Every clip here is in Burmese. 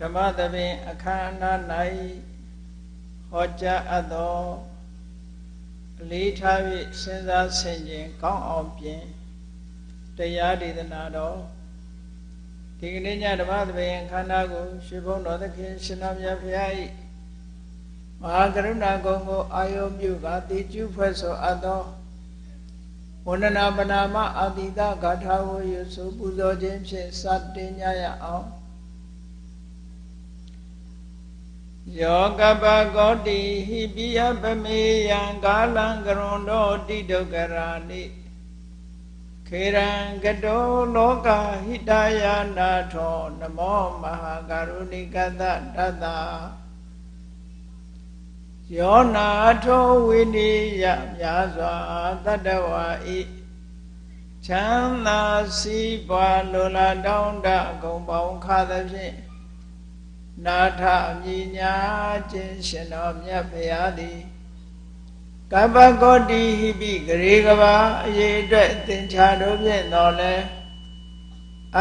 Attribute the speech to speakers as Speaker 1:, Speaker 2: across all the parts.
Speaker 1: ဓမ္မသဘင်အခမ်းအနား၌ဟောကြားအပ်သောအလေးထား၍စဉ်းစားဆင်ခြင်ကောင်းအောင်ပြင်တရားဒေသနာတော်ဒီကနေ့ညဓမ္မသဘင်အခမ်းအနားကိုရွှေဘုန်းတော်သခင်ရှင်တော်မြတ်ဖရာ၏မဟာကရုဏာကုံကိုအာယုပြုကတိကျုဖွဲ့ဆိုအပ်သောဝန္ဒနာပနာမအာတိတဂါထာဝရဆိုပူဇော်ခြင်းဖြင့်စတင်ကြရအောင် ယောကပကောတိဟိပိယပမေယံကာလံကရွန်တောတိဒုက္ခရာနိခေရံကတောလောကဟိတယနာထောနမောမဟာကရုဏိကတတတ္တယောနာထောဝိနိယမြာစွာတတ္တဝါဤချမ်းသာစီးပွားလိုလားတောင်းတအကုန်ပေါင်းခါသဖြင့် နာထမြညာခြင်းရှင်တော်မြတ်ဖရာသည်ကပ္ပကောတိဟိပိဂရေကဘာအရေးအတွက်သင်္ချာတို့ဖြင့်တော်လဲ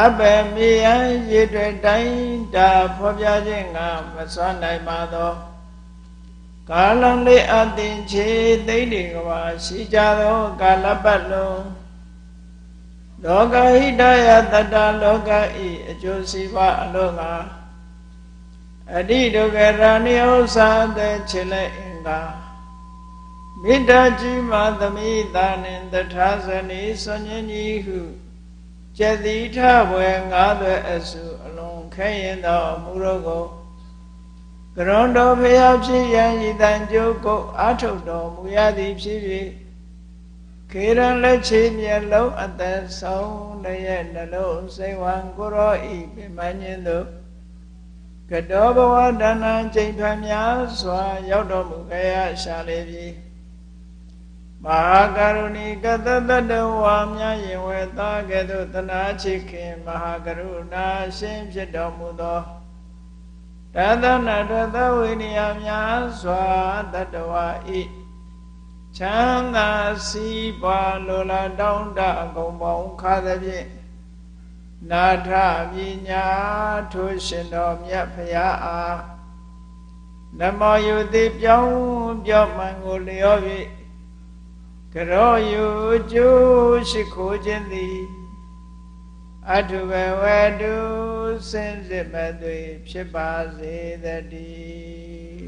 Speaker 1: အဘယ်မေယံရေတွေတိုင်းတာဖော်ပြခြင်းကမစွမ်းနိုင်ပါသောကာလံလေးအသင်ချေသိမ့်ဒီကဘာရှိကြသောကာလပတ်လုံးလောကဟိတယတတလောကဤအကျိုးစီးပွားအလို့ငါ အတိဒုက္ခရဏိဥ္စာတဲ့ချေလက်အင်္ဂါမေတ္တာကြီးမာသမိတာနှင့်တထာဇနီဆွန်ញင်းကြီးဟုကျက်တိထဘွယ်ငါးသွဲအစုအလုံးခဲရင်သောမူရောကိုကရွန်တော်ဖျားဖြစ်ရန်ဤတန်ကြိုးကိုအာထုတ်တော်မူရသည်ဖြစ်၍ခေရန်လက်ချေမျက်လုံးအသက်ဆုံးတရဲ့နှလုံးစိတ်ဝံကိုရောဤပြမညင်းသို့ ကတောဘဝဒါနံချိန်ဖန်များစွာ ရောက်တော်မူကြရရှာလေပြီမဟာကရုဏီကတတတဝါများရင်ဝဲသားကဲ့သို့တနာချစ်ခင်မဟာကရုဏာရှင်ဖြစ်တော်မူသောတသနာတသဝိနည်းများစွာတတဝါဤချမ်းသာစီးပွားလိုလားတောင်းတအကုန်ပေါင်းခါသဖြင့် နာထပညာထိုရှင်တော်မြတ်ဖရာအားနမောယုတိပြောင်းပြောမှန်ကိုလျော၍ကရောယုကျိုးရှိခိုးခြင်းသည်အထုဘဝတုစင်စစ်မသွေဖြစ်ပါစေတည်း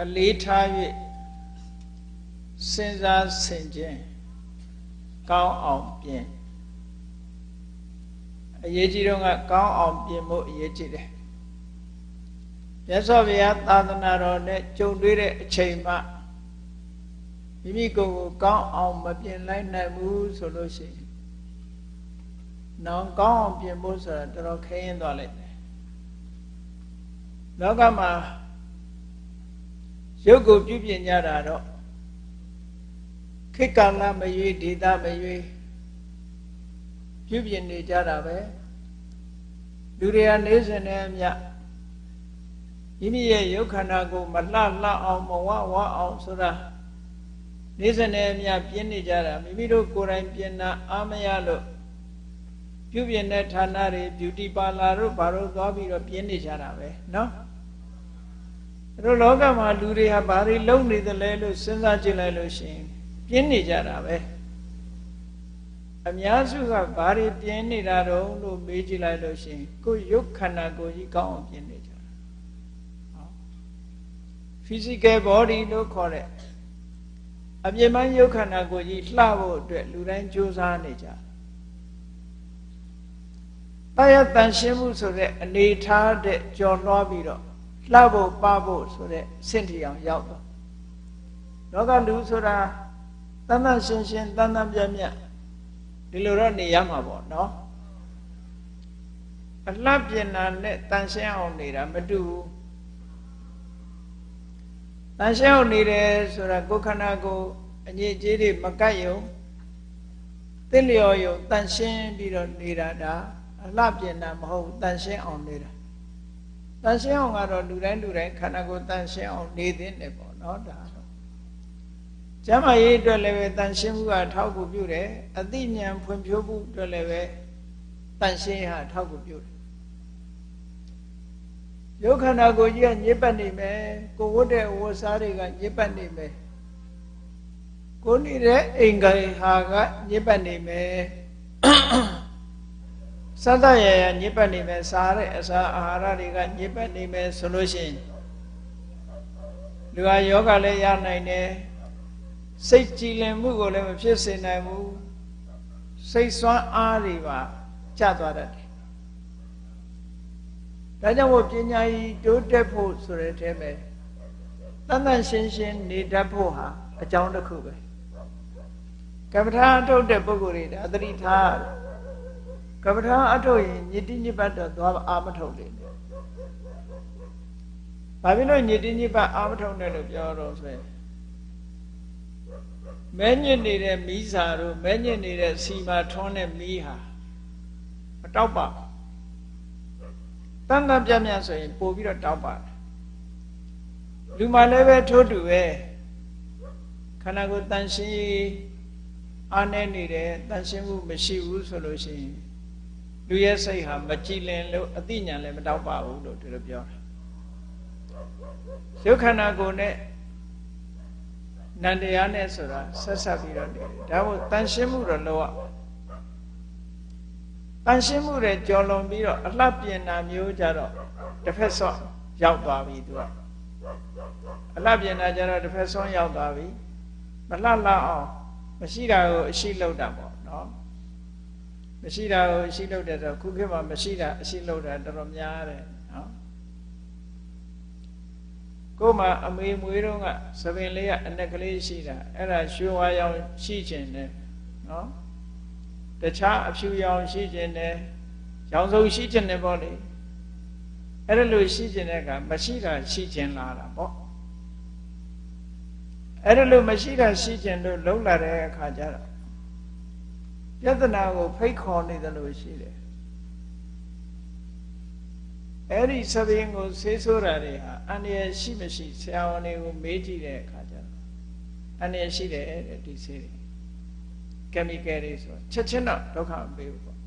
Speaker 1: အလေးထား၍စဉ်းစားဆင်ခြင်ကောင်းအောင်ပြင်အရေးကြီးတော့ကကောင်းအောင်ပြင်ဖို့အရေးကြီးတယ်မြတ်စွာဘုရားသာသနာတော်နဲ့ကြုံတွေ့တဲ့အချိန်မှမိမိကိုယ်ကိုကောင်းအောင်မပြင်လိုက်နိုင်ဘူးဆိုလို့ရှိရင်နောင်ကောင်းအောင်ပြင်ဖို့ဆိုတာတော်တော်ခဲရင်သွားလိုက်တယ်လောကမှာ ရုပ်ကိုပြုပြင်ကြတာတော့ခေတ်ကာလမရွေးဒေသမရွေးပြုပြင်နေကြတာပဲလူတွေကနေစဉ်နဲ့အမျှမိမိရဲ့ရုပ်ခန္ဓာကိုမလှလှအောင်မဝဝအောင်ဆိုတာနေစဉ်နဲ့အမျှပြင်းနေကြတာမိမိတို့ကိုယ်တိုင်ပြင်တာအားမရလို့ပြုပြင်တဲ့ဌာနတွေ beauty parlor တို့ဘာလို့သွားပြီးတော့ပြင်းနေကြတာပဲเนาะ တို့လောကမှာလူတွေဟာဘာတွေလုပ်နေသလဲလို့စဉ်းစားကြည့်လိုက်လို့ရှိရင်ပြင်းနေကြတာပဲအများစုကဘာတွေပြင်းနေတာတော့လို့မေးကြည့်လိုက်လို့ရှိရင်ကိုယ်ရုပ်ခန္ဓာကိုယ်ကြီးကောင်းအောင်ပြင်းနေကြတာဟော physical body လို့ခေါ်တဲ့အပြင်းပိုင်းရုပ်ခန္ဓာကိုယ်ကြီးလှဖို့အတွက်လူတိုင်းကြိုးစားနေကြတရားတန်ရှင်းမှုဆိုတဲ့အနေထားတဲ့ကြော်လွှားပြီးတော့ လှဖို့ပဖို့ဆိုတဲ့စင့်ထီအောင်ရောက်တော့လောကလူဆိုတာတန်တန်ရှင်းရှင်းတန်တန်ပြပြဒီလိုတော့နေရမှာပေါ့နော်အလှပြင်တာနဲ့တန်ရှင်းအောင်နေတာမတူဘူးတန်ရှင်းအောင်နေတယ်ဆိုတာကိုယ်ခန္ဓာကိုအငြိအကျေးတွေမကတ်ယုံသင့်လျော်ယုံတန်ရှင်းပြီးတော့နေတာဒါအလှပြင်တာမဟုတ်တန်ရှင်းအောင်နေတာ တန်ရှင်းအောင်ကတော့လူတိုင်းလူတိုင်းခန္ဓာကိုယ်တန်ရှင်းအောင်နေသင့်တယ်ပေါ့နော်ဒါတော့ကျကျမ်းမာရေးအတွက်လည်းပဲတန်ရှင်းမှုကထောက်ကူပြုတယ်အသိဉာဏ်ဖွံ့ဖြိုးမှုအတွက်လည်းပဲတန်ရှင်းဟာထောက်ကူပြုတယ်ရုပ်ခန္ဓာကိုယ်ကြီးကညစ်ပတ်နေမယ်ကိုဝတ်တဲ့ဝတ်စားတွေကညစ်ပတ်နေမယ်ကိုနေတဲ့အိမ်ကိုင်ဟာကညစ်ပတ်နေမယ် စသရရညစ်ပတ်နေမယ်စားတဲ့အစာအာဟာရတွေကညစ်ပတ်နေမယ်ဆိုလို့ရှိရင်လူဟာယောဂလည်းရနိုင်တယ်စိတ်ကြည်လင်မှုကိုလည်းမဖြစ်စေနိုင်ဘူးစိတ်ဆွမ်းအားတွေပါကျသွားတတ်တယ်ဒါကြောင့်မို့ပညာကြီးတိုးတက်ဖို့ဆိုတဲ့အထဲမှာတန်တန်ရှင်းရှင်းနေတတ်ဖို့ဟာအကြောင်းတစ်ခုပဲကမ္မထာအထုတ်တဲ့ပုဂ္ဂိုလ်တွေဒါသတိထား ကမ္မထာအထုတ်ရင်ညတိညပတ်တော့သွားအာမထုတ်တယ်ဘာဖြစ်လို့ညတိညပတ်အာမထုတ်တယ်လို့ပြောတော့ဆိုရင်မဲညစ်နေတဲ့မီးစာတို့မဲညစ်နေတဲ့စီမာထွန်းတဲ့မီးဟာမတောက်ပါဘူးတန်တန်ပြတ်ပြတ်ဆိုရင်ပို့ပြီးတော့တောက်ပါတယ်လူမှလည်းပဲထိုးတူပဲခန္ဓာကိုယ်တန်ရှင်းအားနေနေတယ်တန်ရှင်းမှုမရှိဘူးဆိုလို့ရှိရင် လူရဲ့စိတ်ဟာမကြည်လင်လို့အသိဉာဏ်လည်းမတောက်ပါဘူးလို့ဒီလိုပြောတာရုပ်ခန္ဓာကိုယ်နဲ့နန္တရားနဲ့ဆိုတာဆက်ဆက်ပြီးတော့နေတယ်ဒါမို့တန်ရှင်းမှုတော့လောရတန်ရှင်းမှုတွေကြော်လွန်ပြီးတော့အလှပြင်တာမျိုးကြတော့တစ်ဖက်ဆော့ရောက်သွားပြီသူကအလှပြင်တာကြတော့တစ်ဖက်ဆော့ရောက်သွားပြီမလှလှအောင်မရှိတာကိုအရှိလောက်တာပေါ့နော် မရှိတာကိုအရှိလောက်တယ်ဆိုခုခေတ်မှာမရှိတာအရှိလောက်တာတော်တော်များတယ်နော်ကို့မှာအမေမွေးတော့ကသပင်လေးကအနက်ကလေးရှိတာအဲ့ဒါရွှေဝါရောင်ရှိခြင်းနဲ့နော်တခြားအဖြူရောင်ရှိခြင်းနဲ့ရောင်စုံရှိခြင်းနဲ့ပေါ့လေအဲ့ဒါလို့ရှိခြင်းတဲ့ကမရှိတာရှိခြင်းလာတာပေါ့အဲ့ဒါလို့မရှိတာရှိခြင်းလို့လုံးလာတဲ့အခါကျတော့ ပြဿနာကိုဖိတ်ခေါ်နေတယ်လို့ရှိတယ်အဲ့ဒီသဘင်ကိုဆေးဆိုးတာတွေဟာအန္တရာယ်ရှိမရှိဆရာဝန်တွေကိုမေးကြည့်တဲ့အခါကျတော့အန္တရာယ်ရှိတယ်တဲ့ဒီဆေးတွေ chemical တွေဆိုချက်ချင်းတော့ဒုက္ခမပေးဘူးပေါ့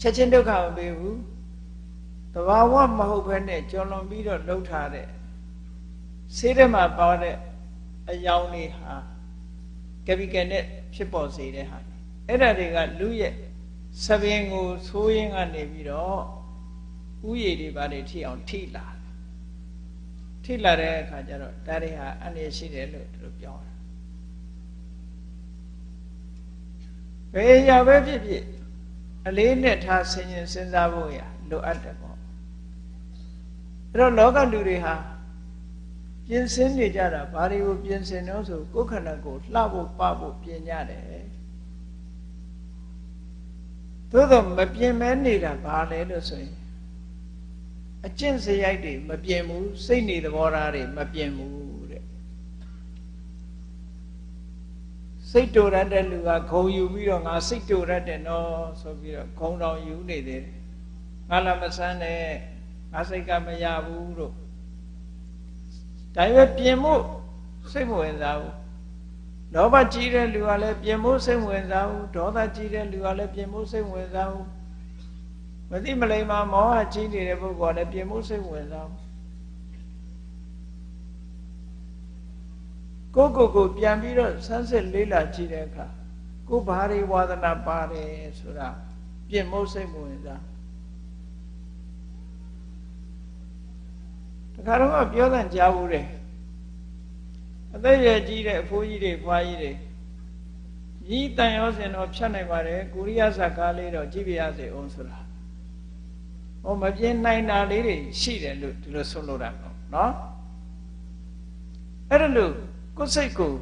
Speaker 1: ချက်ချင်းဒုက္ခမပေးဘူးတဘာဝမဟုတ်ဘဲနဲ့ကြော်လွန်ပြီးတော့လှုပ်ထားတဲ့ဆေးထဲမှာပါတဲ့အယောင်တွေဟာ chemical နဲ့ ဖြစ်ပေါ်စေတဲ့ဟာအဲ့ဒါတွေကလူရဲ့သဘင်ကိုသိုးရင်းကနေပြီးတော့ဥယျာဉ်တွေပါတွေထိအောင်ထိလာထိလာတဲ့အခါကျတော့ဒါတွေဟာအန္တရာယ်ရှိတယ်လို့သူတို့ပြောတာဘယ်ရာပဲဖြစ်ဖြစ်အလေးနဲ့ထားဆင်ញင်စဉ်းစားဖို့ရလိုအပ်တယ်ပေါ့အဲ့တော့လောကလူတွေဟာ ပြင်ဆင်နေကြတာဘာတွေကိုပြင်ဆင်တော့ဆိုကိုယ်ခန္ဓာကိုလှဖို့ပဖို့ပြင်ကြတယ်သို့တော့မပြင်မဲနေတာဘာလဲလို့ဆိုရင်အကျင့်စရိုက်တွေမပြင်ဘူးစိတ်နေသဘောထားတွေမပြင်ဘူးစိတ်တူရတဲ့လူကဂုံယူပြီးတော့ငါစိတ်တူရတဲ့နော်ဆိုပြီးတော့ဂုံတော်ယူနေသေးတယ်ငါလည်းမဆန်းနဲ့ငါစိတ်ကမရဘူးလို့ ဒါပေမဲ့ပြင်မှုစိတ်မဝင်စားဘူးလောဘကြီးတဲ့လူကလည်းပြင်မှုစိတ်ဝင်စားဘူးဒေါသကြီးတဲ့လူကလည်းပြင်မှုစိတ်ဝင်စားဘူးမသိမလိမ္မာမောဟကြီးနေတဲ့ပုဂ္ဂိုလ်ကလည်းပြင်မှုစိတ်ဝင်စားဘူးကိုကိုကိုပြန်ပြီးတော့ဆန်းစစ်လေးလာကြည့်တဲ့အခါကိုဘာတွေဝါသနာပါတယ်ဆိုတာပြင်မို့စိတ်မဝင်စား တခါတော့ပြောတဲ့ကြားဘူးတယ်အသက်ရကြီးတဲ့အဖိုးကြီးတွေဖွားကြီးတွေဤတန်ရောစင်တော့ဖြတ်နိုင်ပါတယ်ကိုရိယဇကားလေးတော့ကြည့်ပြရစေအောင်ဆိုတာဟောမပြင်းနိုင်တာလေးတွေရှိတယ်လို့ဒီလိုဆုံးလို့တာပေါ့နော်အဲ့ဒါလို့ကိုယ်စိတ်ကို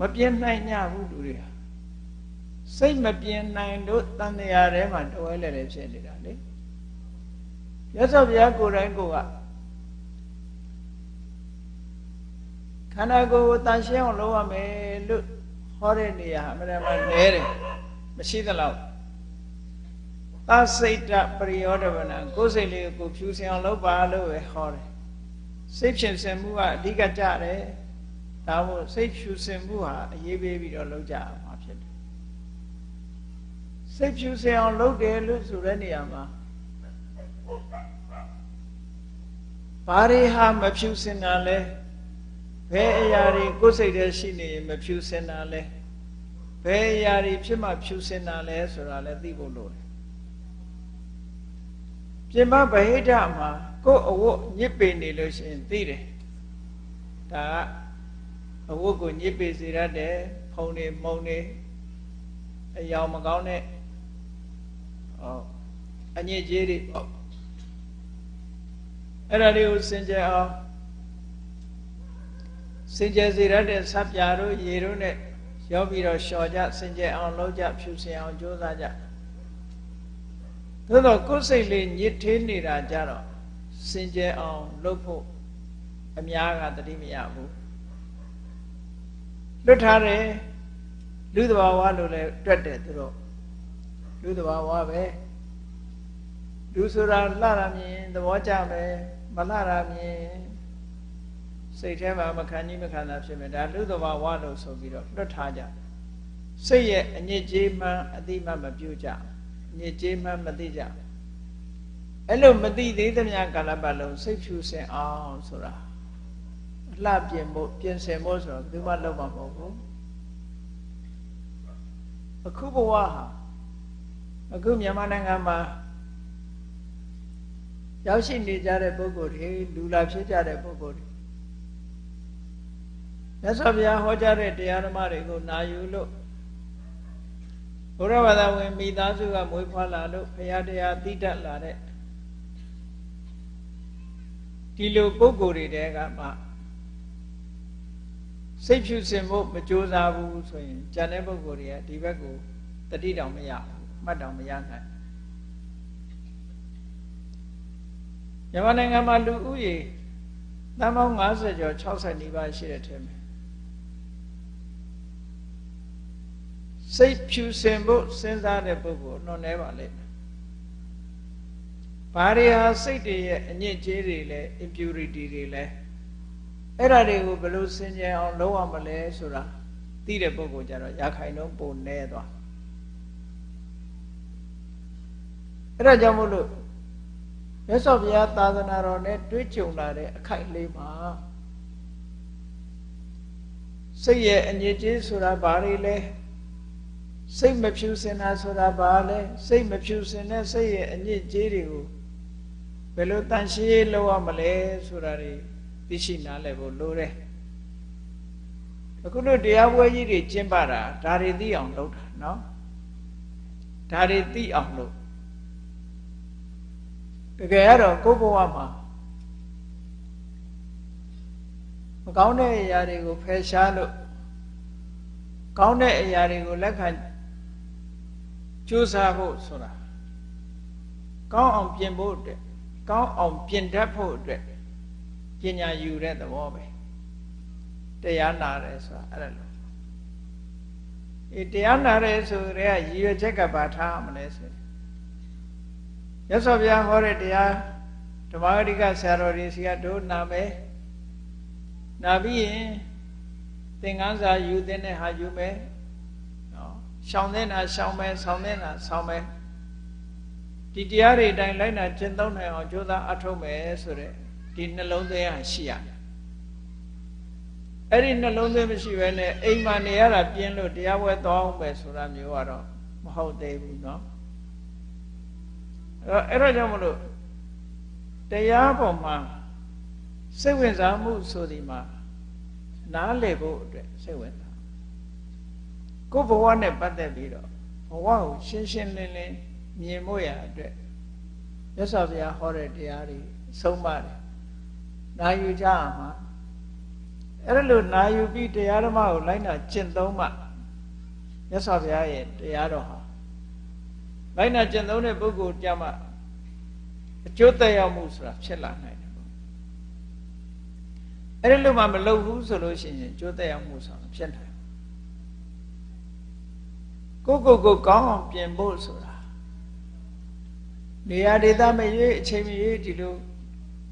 Speaker 1: မပြင်းနိုင်ကြဘူးလူတွေဟာစိတ်မပြင်းနိုင်လို့တန်တရားထဲမှာတဝဲလဲလဲဖြစ်နေတာလေရသော်ဘုရားကိုယ်တိုင်ကိုက ခန္ဓာကိုယ်ကိုတန်ရှင်းအောင်လုပ်ရမယ်လို့ဟောတဲ့နေရာအမှန်တမ်းနဲတယ်မရှိသလောက်သစိတ်တပရိယောဒဝနာကိုယ်စိတ်လေးကိုဖြူစင်အောင်လုပ်ပါလို့ပဲဟောတယ်စိတ်ဖြစ်စင်မှုကအဓိကကြတယ်ဒါမို့စိတ်ဖြူစင်မှုဟာအရေးပေးပြီးတော့လုပ်ကြရမှာဖြစ်တယ်စိတ်ဖြူစင်အောင်လုပ်တယ်လို့ဆိုတဲ့နေရာမှာဘာတွေဟာမဖြူစင်တာလဲ ဘယ်အရာတွေကိုယ်စိတ်ထဲရှိနေရင်မဖြူစင်တာလဲဘယ်အရာတွေဖြစ်မှဖြူစင်တာလဲဆိုတာလည်းသိဖို့လိုတယ်ပြင်ပဗဟိတမှာကိုယ်အဝတ်ညစ်ပေနေလို့ရှိရင်သိတယ်ဒါကအဝတ်ကိုညစ်ပေစေရတဲ့ဖုံနေမုံနေအယောင်မကောင်းတဲ့ဟောအညစ်အကြေးတွေပေါ့အဲ့ဒါတွေကိုစင်ကြယ်အောင် စင်ကြယ်စေရတဲ့ဆပ်ပြာတို့ရေတို့နဲ့ရောပြီးတော့လျှော်ကြစင်ကြယ်အောင်လုပ်ကြဖြူစင်အောင်ကြိုးစားကြသို့တော့ကိုယ်စိတ်လေးညစ်သေးနေတာကြတော့စင်ကြယ်အောင်လုပ်ဖို့အများကတတိမရဘူးလွတ်ထားတယ်လူတဘာဝလို့လည်းတွက်တယ်သူတို့လူတဘာဝပဲလူဆိုတာလှတာမြင်သဘောကျမယ်မလှတာမြင် စိတ်ထဲမှာမခံကြီးမခံတာဖြစ်မယ်ဒါလူတဘာဝလို့ဆိုပြီးတော့လွတ်ထားကြစိတ်ရဲ့အညစ်အကြေးမှအတိမမပြုတ်ကြအညစ်အကြေးမှမသိကြအဲ့လိုမသိသေးသမျှကာလပတ်လုံးစိတ်ဖြူစင်အောင်ဆိုတာအလှပြင်ဖို့ပြင်ဆင်ဖို့ဆိုတော့ဘယ်သူမှလုပ်မှာမဟုတ်ဘူးအခုဘဝဟာအခုမြန်မာနိုင်ငံမှာရောက်ရှိနေကြတဲ့ပုဂ္ဂိုလ်တွေလူလာဖြစ်ကြတဲ့ပုဂ္ဂိုလ်တွေ မြတ်စွာဘုရားဟောကြားတဲ့တရားဓမ္မတွေကိုနာယူလို့ဘုရားဘာသာဝင်မိသားစုကမွေးဖွားလာလို့ဘုရားတရားသိတတ်လာတဲ့ဒီလိုပုဂ္ဂိုလ်တွေတဲကမှစိတ်ဖြူစင်ဖို့မကြိုးစားဘူးဆိုရင်ဉာဏ်တဲ့ပုဂ္ဂိုလ်တွေကဒီဘက်ကိုတတိတောင်မရဘူးမှတ်တောင်မရနိုင်မြန်မာနိုင်ငံမှာလူဦးရေတန်ပေါင်း50ကျော်60နီးပါးရှိတဲ့ထဲမှာ စိတ်ဖြူစင်ဖို့စဉ်းစားတဲ့ပုဂ္ဂိုလ်နှောနေပါလိမ့်မယ်။ဘာတွေဟာစိတ်တွေရဲ့အညစ်အကြေးတွေလဲ impurity တွေလဲအဲ့ဒါတွေကိုဘယ်လိုစင်ကြယ်အောင်လုပ်ရမလဲဆိုတာသိတဲ့ပုဂ္ဂိုလ်ကြတော့ရခိုင်တော့ပုံနေသွားအဲ့ဒါကြောင့်မို့လို့မြတ်စွာဘုရားသာသနာတော်နဲ့တွေ့ကြုံလာတဲ့အခိုက်လေးမှာစိတ်ရဲ့အညစ်အကြေးဆိုတာဘာတွေလဲ စိတ်မဖြူစင်တာဆိုတာဘာလဲစိတ်မဖြူစင်တဲ့စိတ်ရဲ့အညစ်အကြေးတွေကိုဘယ်လိုတန်ရှင်းလုပ်ရမလဲဆိုတာတွေသိရှိနားလည်ဖို့လိုတယ်အခုတို့တရားပွဲကြီးတွေကျင့်ပတာဒါတွေသိအောင်လုပ်တာနော်ဒါတွေသိအောင်လုပ်တကယ်ကတော့ကိုယ့်ဘဝမှာမကောင်းတဲ့အရာတွေကိုဖယ်ရှားလို့ကောင်းတဲ့အရာတွေကိုလက်ခံ ကြိုးစားဖို့ဆိုတာကောင်းအောင်ပြင်ဖို့အတွက်ကောင်းအောင်ပြင်တတ်ဖို့အတွက်ပညာယူတဲ့သဘောပဲတရားနာတယ်ဆိုတာအဲ့ဒါလို့အေးတရားနာတယ်ဆိုရဲရည်ရွယ်ချက်ကဘာထားမလဲဆိုရသော်ဗျာဟောတဲ့တရားဓမ္မဂရိကဆရာတော်တွေစီကတို့နာမယ်နာပြီးရင်သင်္ကန်းစာယူတဲ့ဟာယူမယ်နော် ရှောင်တဲ့နာရှောင်မယ်ဆောင်းတဲ့နာဆောင်းမယ်ဒီတရားတွေအတိုင်းလိုက်နာကျင့်သုံးနိုင်အောင်ကြိုးစားအထောက်မယ်ဆိုတဲ့ဒီနှလုံးသွင်းဟာရှိရတယ်အဲ့ဒီနှလုံးသွင်းမရှိဘဲနဲ့အိမ်မှာနေရတာပြင်းလို့တရားပွဲသွားအောင်ပဲဆိုတာမျိုးကတော့မဟုတ်သေးဘူးเนาะအဲ့တော့အဲ့တော့ကြောင့်မလို့တရားပေါ်မှာစိတ်ဝင်စားမှုဆိုဒီမှာနားလည်ဖို့အတွက်စိတ်ဝင်စား ကိုယ်ဘဝနဲ့ပတ်သက်ပြီးတော့ဘဝကိုရှင်းရှင်းလင်းလင်းမြင်ဖို့ရအတွက်မြတ်စွာဘုရားဟောတဲ့တရားတွေဆုံးပါတယ်နာယူကြရမှာအဲ့လိုနာယူပြီးတရားဓမ္မကိုလိုက်နာကျင့်သုံးမှမြတ်စွာဘုရားရဲ့တရားတော်ဟာလိုက်နာကျင့်သုံးတဲ့ပုဂ္ဂိုလ်ကြမှာအကျိုးသက်ရောက်မှုဆိုတာဖြစ်လာနိုင်တယ်ပေါ့အဲ့ဒီလိုမှမလုပ်ဘူးဆိုလို့ရှိရင်အကျိုးသက်ရောက်မှုဆိုတာဖြစ်နိုင် ကိုကိုကိုကောင်းအောင်ပြင်ဖို့ဆိုတာနေရာဒေသမရွေးအချိန်မရွေးဒီလို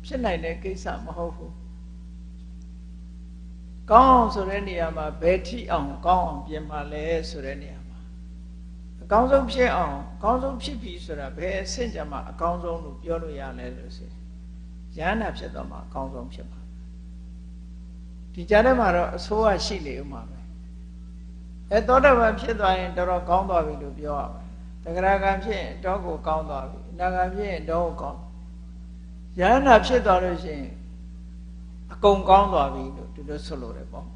Speaker 1: ဖြစ်နိုင်တဲ့ကိစ္စမဟုတ်ဘူးကောင်းအောင်ဆိုတဲ့နေရာမှာဘယ်ထိအောင်ကောင်းအောင်ပြင်ပါလဲဆိုတဲ့နေရာမှာအကောင်းဆုံးဖြစ်အောင်အကောင်းဆုံးဖြစ်ပြီဆိုတာဘယ်အဆင့်ကြမှာအကောင်းဆုံးလို့ပြောလို့ရလဲလို့ဆိုရဟန္တာဖြစ်တော့မှအကောင်းဆုံးဖြစ်ပါဒီကြားထဲမှာတော့အဆိုးကရှိနေဦးမှာပဲ အဲသောတပန်ဖြစ်သွားရင်တော်တော်ကောင်းသွားပြီလို့ပြောရမယ်တဂရကံဖြစ်ရင်တော့ကိုကောင်းသွားပြီအနာကံဖြစ်ရင်တော့ကိုကောင်းရဟန္တာဖြစ်သွားလို့ရှိရင်အကုန်ကောင်းသွားပြီလို့ဒီလိုဆိုလိုတယ်ပေါ့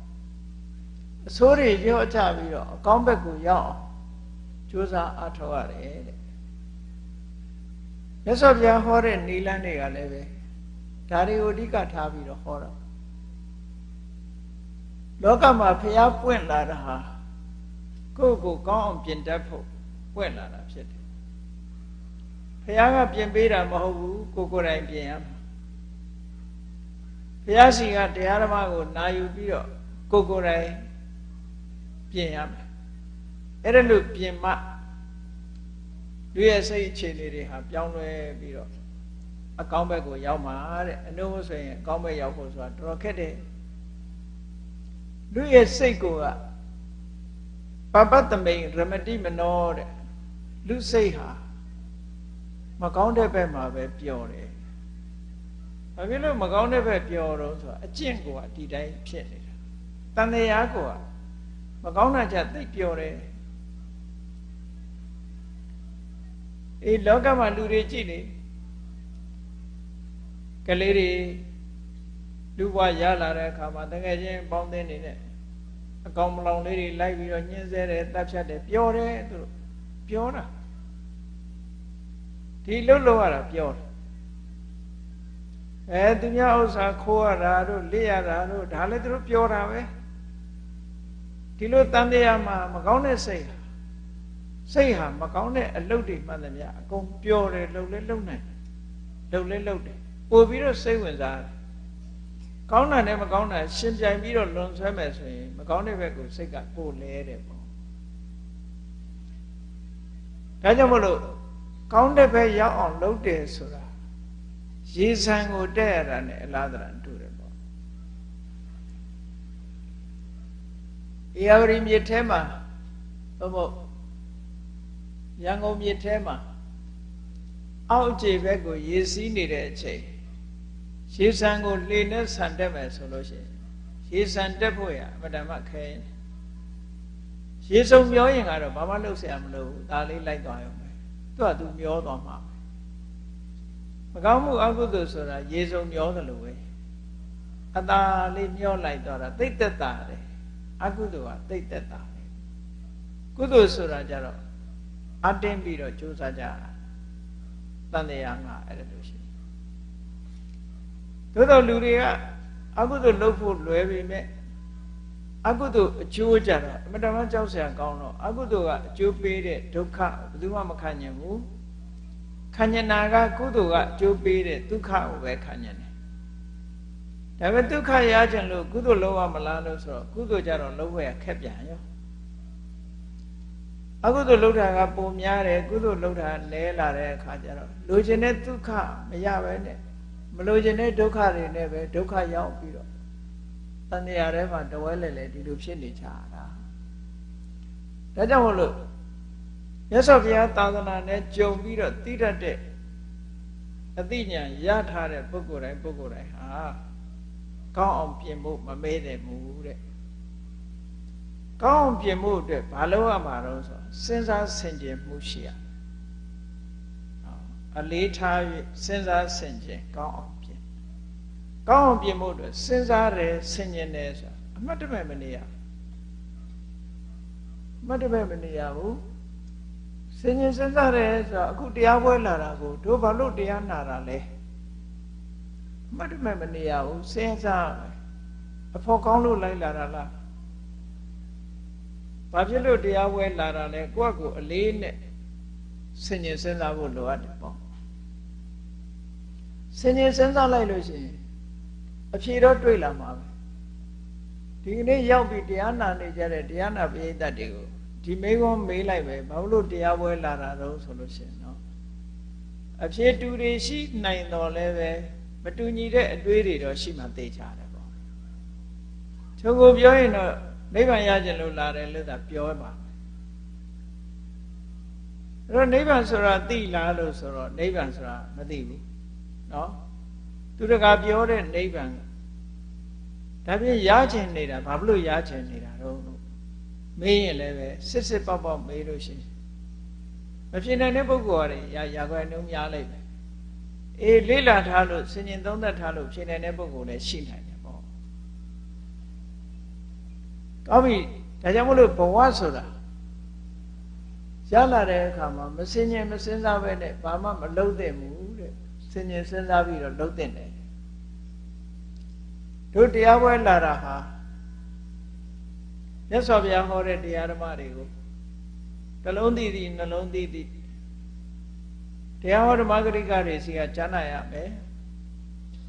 Speaker 1: အဆိုးတွေရော့ချပြီးတော့အကောင်းဘက်ကိုရောက်အောင်ကြိုးစားအားထုတ်ရတယ်တဲ့မြတ်စွာဘုရားဟောတဲ့နိလန်းတွေကလည်းပဲဒါတွေကိုအဓိကထားပြီးတော့ဟောတာလောကမှာဖျားပွင့်လာတာဟာ ကိုယ့်ကိုကောင်းအောင်ပြင်တတ်ဖို့ပွင့်လာတာဖြစ်တယ်ဖျားကပြင်ပေးတာမဟုတ်ဘူးကိုကိုယ်တိုင်ပြင်ရမှာဘုရားရှင်ကတရားဓမ္မကိုနာယူပြီးတော့ကိုကိုယ်တိုင်ပြင်ရမယ်အဲ့ဒါလို့ပြင်မှလူရဲ့စိတ်အခြေအနေတွေဟာပြောင်းလဲပြီးတော့အကောင်းဘက်ကိုရောက်မှာတဲ့အနုဆိုရင်အကောင်းဘက်ရောက်ဖို့ဆိုတာတော်တော်ခက်တယ်လူရဲ့စိတ်ကိုက ပပတ္တမိန်ရမတိမနောတဲ့လူစိတ်ဟာမကောင်းတဲ့ဘက်မှာပဲပျော်တယ်ဘာဖြစ်လို့မကောင်းတဲ့ဘက်ပျော်တော့ဆိုတာအကျင့်ကိုကဒီတိုင်းဖြစ်နေတာတန်တရားကိုကမကောင်းတာကြသိပျော်တယ်အေးလောကမှာလူတွေကြည့်နေကလေးတွေလူဘဝရလာတဲ့အခါမှာတကယ်ချင်းပေါင်းသင်းနေတဲ့ အကောင်မလောင်လေးတွေလိုက်ပြီးတော့ညှင်းဆဲတယ်တပ်ဖြတ်တယ်ပြောတယ်သူတို့ပြောတာဒီလှုပ်လို့ရတာပြောတယ်အဲသူများဥစ္စာခိုးရတာတို့လက်ရတာတို့ဒါလည်းသူတို့ပြောတာပဲဒီလိုတန်တရားမှာမကောင်းတဲ့စိတ်ဟာစိတ်ဟာမကောင်းတဲ့အလုပ်တွေမှန်သမျှအကုန်ပြောတယ်လှုပ်လဲလှုပ်နိုင်လှုပ်လဲလှုပ်တယ်ပို့ပြီးတော့စိတ်ဝင်စားတယ် ကောင်းတာနဲ့မကောင်းတာရှင်ပြိုင်ပြီးတော့လွန်ဆွဲမယ်ဆိုရင်မကောင်းတဲ့ဘက်ကိုစိတ်ကပို့လဲတယ်ပေါ့ဒါကြောင့်မလို့ကောင်းတဲ့ဘက်ရောက်အောင်လုပ်တယ်ဆိုတာရေဆံကိုတက်ရတာနဲ့အလားတရတူတယ်ပေါ့အေယဝရီမြစ်ထဲမှာဘုမို့ရန်ကုန်မြစ်ထဲမှာအောက်ခြေဘက်ကိုရေစီးနေတဲ့အချိန် ရေဆံကိုလှေနဲ့ဆန်တက်မယ်ဆိုလို့ရှိရင်ရေဆန်တက်ဖို့ရအမတမခဲရင်ရေစုံမျောရင်ကတော့ဘာမှလုပ်เสียမလို့ဒါလေးလိုက်သွားရုံပဲသူကသူမျောသွားမှာမကောင်းမှုအကုသိုလ်ဆိုတာရေစုံမျောသလိုပဲအตาလေးမျောလိုက်တော့တာသိတ်သက်တာတယ်အကုသိုလ်ကသိတ်သက်တာတယ်ကုသိုလ်ဆိုတာကြတော့အတင်းပြီးတော့ကြိုးစားကြတာတန်တရားငါအဲ့ဒါလို့ရှိ သို့တော်လူတွေကအကုသိုလ်လုပ်ဖို့လွယ်ပေမဲ့အကုသိုလ်အကျိုးကြတော့အမတမကြောက်စရာကောင်းတော့အကုသိုလ်ကအကျိုးပေးတဲ့ဒုက္ခဘယ်သူမှမခံနိုင်ဘူးခံညနာကကုသိုလ်ကအကျိုးပေးတဲ့ဒုက္ခကိုပဲခံညတယ်ဒါပေမဲ့ဒုက္ခရကြလို့ကုသိုလ်လုပ်ရမလားလို့ဆိုတော့ကုသိုလ်ကြတော့လုပ်ရခက်ပြန်ရောအကုသိုလ်လုပ်တာကပုံများတယ်ကုသိုလ်လုပ်တာနည်းလာတဲ့အခါကျတော့လိုချင်တဲ့ဒုက္ခမရပဲနဲ့ မလိုချင်တဲ့ဒုက္ခတွေနဲ့ပဲဒုက္ခရောက်ပြီးတော့တန်တရားထဲမှာတဝဲလဲလဲဒီလိုဖြစ်နေကြတာဒါကြောင့်မို့လို့မြတ်စွာဘုရားသာသနာနဲ့ကြုံပြီးတော့သိတတ်တဲ့အသိဉာဏ်ရထားတဲ့ပုဂ္ဂိုလ်တိုင်းပုဂ္ဂိုလ်တိုင်းဟာကောင်းအောင်ပြင်ဖို့မမေ့တယ်မူတဲ့ကောင်းအောင်ပြင်ဖို့အတွက်ဘာလို့ရမှာတော့ဆိုစဉ်းစားဆင်ခြင်မှုရှိရ အလေးထား၍စဉ်းစားဆင်ခြင်ကောင်းအောင်ပြင်ကောင်းအောင်ပြင်ဖို့အတွက်စဉ်းစားတယ်ဆင်ခြင်တယ်ဆိုတာအမှတ်တမဲ့မနေရအမှတ်တမဲ့မနေရဘူးဆင်ခြင်စဉ်းစားတယ်ဆိုတော့အခုတရားပွဲလာတာကိုတို့ဘာလို့တရားနာတာလဲအမှတ်တမဲ့မနေရဘူးစဉ်းစားအဖို့ကောင်းလို့လိုက်လာတာလားဘာဖြစ်လို့တရားပွဲလာတာလဲကိုယ့်ကိုအလေးနဲ့ဆင်ញင်စဉ်းစားဖို့လိုအပ်တယ်ပေါ့ ဆင်ញင်စဉ်းစားလိုက်လို့ရှိရင်အဖြေတော့တွေ့လာမှာပဲဒီကနေ့ရောက်ပြီးတရားနာနေကြတဲ့တရားနာပရိသတ်တွေကိုဒီမေးခွန်းမေးလိုက်ပဲဘာလို့တရားပွဲလာတာတော့ဆိုလို့ရှိရင်နော်အဖြေတူတွေရှိနိုင်တော်လဲပဲမတူညီတဲ့အတွေးတွေတော့ရှိမှသိကြတယ်ပေါ့ချုပ်ကိုပြောရင်တော့နိဗ္ဗာန်ရခြင်းလို့လာတယ်လို့သာပြောပါအဲ့တော့နိဗ္ဗာန်ဆိုတာသိလားလို့ဆိုတော့နိဗ္ဗာန်ဆိုတာမသိဘူး နော်သူတကာပြောတဲ့နိဗ္ဗာန်ဒါပြရချင်နေတာဘာလို့ရချင်နေတာတော့လို့မေးရင်လည်းပဲစစ်စစ်ပေါက်ပေါက်မေးလို့ရှိရင်မဖြစ်နိုင်တဲ့ပုဂ္ဂိုလ်ကရရာခွဲနှုံးများလိုက်ပဲအေးလေးလာထားလို့စဉ်ရင်သုံးသက်ထားလို့ဖြစ်နိုင်တဲ့ပုဂ္ဂိုလ်လည်းရှိနိုင်တယ်ပေါ့ကောင်းပြီဒါကြောင့်မလို့ဘဝဆိုတာရလာတဲ့အခါမှာမစင်ញင်မစင်စားပဲနဲ့ဘာမှမလုပ်သင့်ဘူး စင်ကျင်စဉ်းစားပြီးတော့လုပ်သင့်တယ်တို့တရားပွဲလာတာဟာမြတ်စွာဘုရားဟောတဲ့တရားဓမ္မတွေကိုနှလုံးသိသည်နှလုံးသိသည်တရားဟောဓမ္မဂရိကတွေစီကကြားနာရမယ်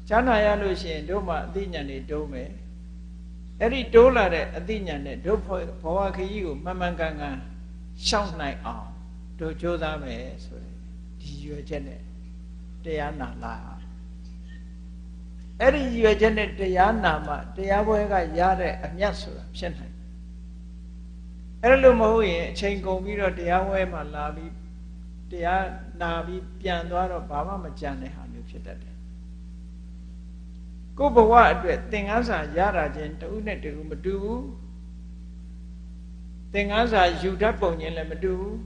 Speaker 1: ကြားနာရလို့ရှိရင်တို့မှအသိဉာဏ်တွေတိုးမယ်အဲ့ဒီတိုးလာတဲ့အသိဉာဏ်နဲ့တို့ဘဝခရီးကိုမှန်မှန်ကန်ကန်ရှောင်နိုင်အောင်တို့ကြိုးစားမယ်ဆိုရင်ဒီရွယ်ချက်နဲ့ တရားနာလာအဲ့ဒီရွယ်ချက်နဲ့တရားနာမှတရားပွဲကရတဲ့အမြတ်ဆိုတာဖြစ်နိုင်အဲ့လိုမဟုတ်ရင်အချိန်ကုန်ပြီးတော့တရားဝဲမှာလာပြီးတရားနာပြီးပြန်သွားတော့ဘာမှမကြံတဲ့ဟာမျိုးဖြစ်တတ်တယ်ကိုယ်ဘဝအတွက်သင်္ကန်းစာရတာချင်းတဦးနဲ့တဦးမတူဘူးသင်္ကန်းစာယူတတ်ပုံချင်းလည်းမတူဘူး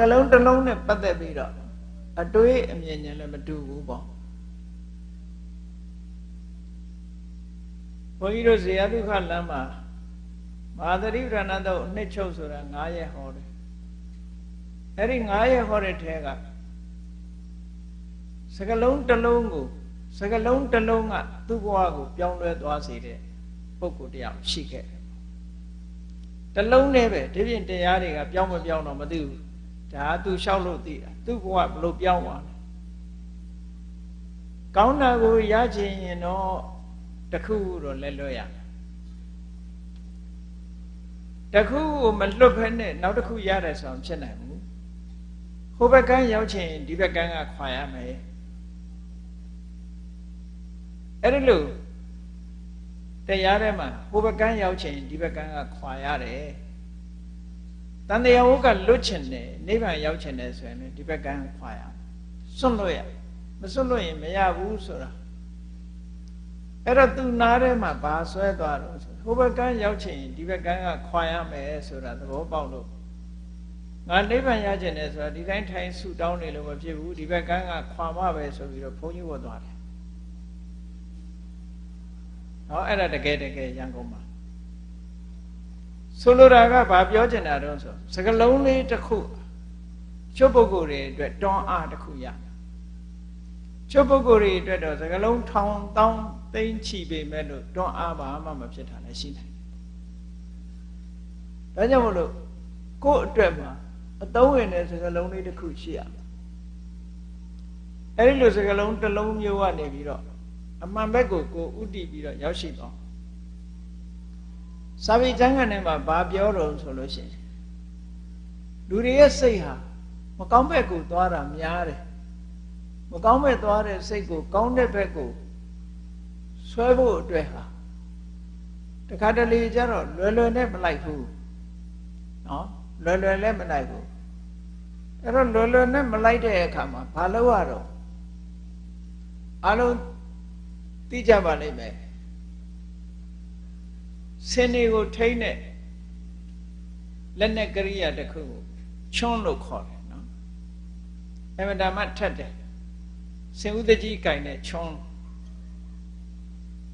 Speaker 1: ကလုံးတစ်လုံးနဲ့ပတ်သက်ပြီးတော့အတွေးအမြင်ချင်းလည်းမတူဘူးပေါ့ဘုန်းကြီးတို့ဇေယဒုက္ခလမ်းမှာမဟာသရိပ္ပဏတော့အနှစ်ချုပ်ဆိုတာ9ရက်ဟောတယ်အဲ့ဒီ9ရက်ဟောတဲ့ထဲကစကလုံးတစ်လုံးကိုစကလုံးတစ်လုံးကသူ့ဘဝကိုပြောင်းလဲသွားစေတဲ့ပုဂ္ဂိုလ်တရားရှိခဲ့တယ်တလုံးနဲ့ပဲဒီပြင်တရားတွေကပြောင်းမပြောင်းတော့မသိဘူး ဒါကသူလျှောက်လို့သိတာသူ့ဘဝဘလို့ပြောင်းသွားလဲကောင်းတာကိုရချင်ရင်တော့တခုတော့လဲလွတ်ရတခုကိုမလွတ်ဖက်နဲ့နောက်တစ်ခုရတယ်ဆိုအောင်ဖြစ်နိုင်ဘူးဟိုဘက်ကန်းရောက်ချင်ဒီဘက်ကန်းကခွာရမယ်အဲ့ဒီလိုတရားထဲမှာဟိုဘက်ကန်းရောက်ချင်ဒီဘက်ကန်းကခွာရတယ် တန်တရားဝုကလွတ်ချင်တယ်နိဗ္ဗာန်ရောက်ချင်တယ်ဆိုရင်ဒီဘက်ကန်းခွာရစွန့်လို့ရမစွန့်လို့ရင်မရဘူးဆိုတာအဲ့တော့သူနားထဲမှာဘာဆွဲသွားတော့ဆိုဟိုဘက်ကန်းရောက်ချင်ဒီဘက်ကန်းကခွာရမယ်ဆိုတာသဘောပေါက်လို့ငါနိဗ္ဗာန်ရချင်တယ်ဆိုတာဒီတိုင်းထိုင်ဆူတောင်းနေလို့မဖြစ်ဘူးဒီဘက်ကန်းကခွာမပဲဆိုပြီးတော့ဘုန်းကြီးဝတ်သွားတယ်ဟောအဲ့ဒါတကယ်တကယ်ရန်ကုန်မှာ ဆိုလိုတာကဘာပြောချင်တာတော့ဆိုစကလုံးလေးတစ်ခုချုပ်ပုဂ္ဂိုလ်တွေအတွက်တွန်းအားတစ်ခုရချုပ်ပုဂ္ဂိုလ်တွေအတွက်တော့စကလုံးထောင်တောင်းသိမ့်ချီပေမဲ့လို့တွန်းအားပါမှမဖြစ်တာလည်းရှိနိုင်တယ်။ဒါကြောင့်မလို့ကိုယ့်အတွက်မှာအသုံးဝင်တဲ့စကားလုံးလေးတစ်ခုရှိရမယ်။အဲဒီလိုစကားလုံးတစ်လုံးမျိုးကနေပြီးတော့အမှန်ဘက်ကိုကိုဥတည်ပြီးတော့ရောက်ရှိသွား။ စာပေကျမ်းဂန်ထဲမှာဘာပြောတော့ဆိုလို့ရှိရင်လူတွေရဲ့စိတ်ဟာမကောင်းဘက်ကိုသွားတာများတယ်။မကောင်းဘက်သွားတဲ့စိတ်ကိုကောင်းတဲ့ဘက်ကိုဆွဲဖို့အတွက်ဟာတခါတလေကျတော့လွယ်လွယ်နဲ့မလိုက်ဘူးနော်လွယ်လွယ်လည်းမလိုက်ဘူးအဲ့တော့လွယ်လွယ်နဲ့မလိုက်တဲ့အခါမှာဘာလုပ်ရတော့အလုံးသိကြပါလိမ့်မယ် စင်တွေကိုထိမ့်တဲ့လက်နဲ့ကရိယာတစ်ခုကိုချွန်းလို့ခေါ်တယ်နော်အမှန်တမ်းထက်တယ်စင်ဥဒကြီးကင်တဲ့ချွန်း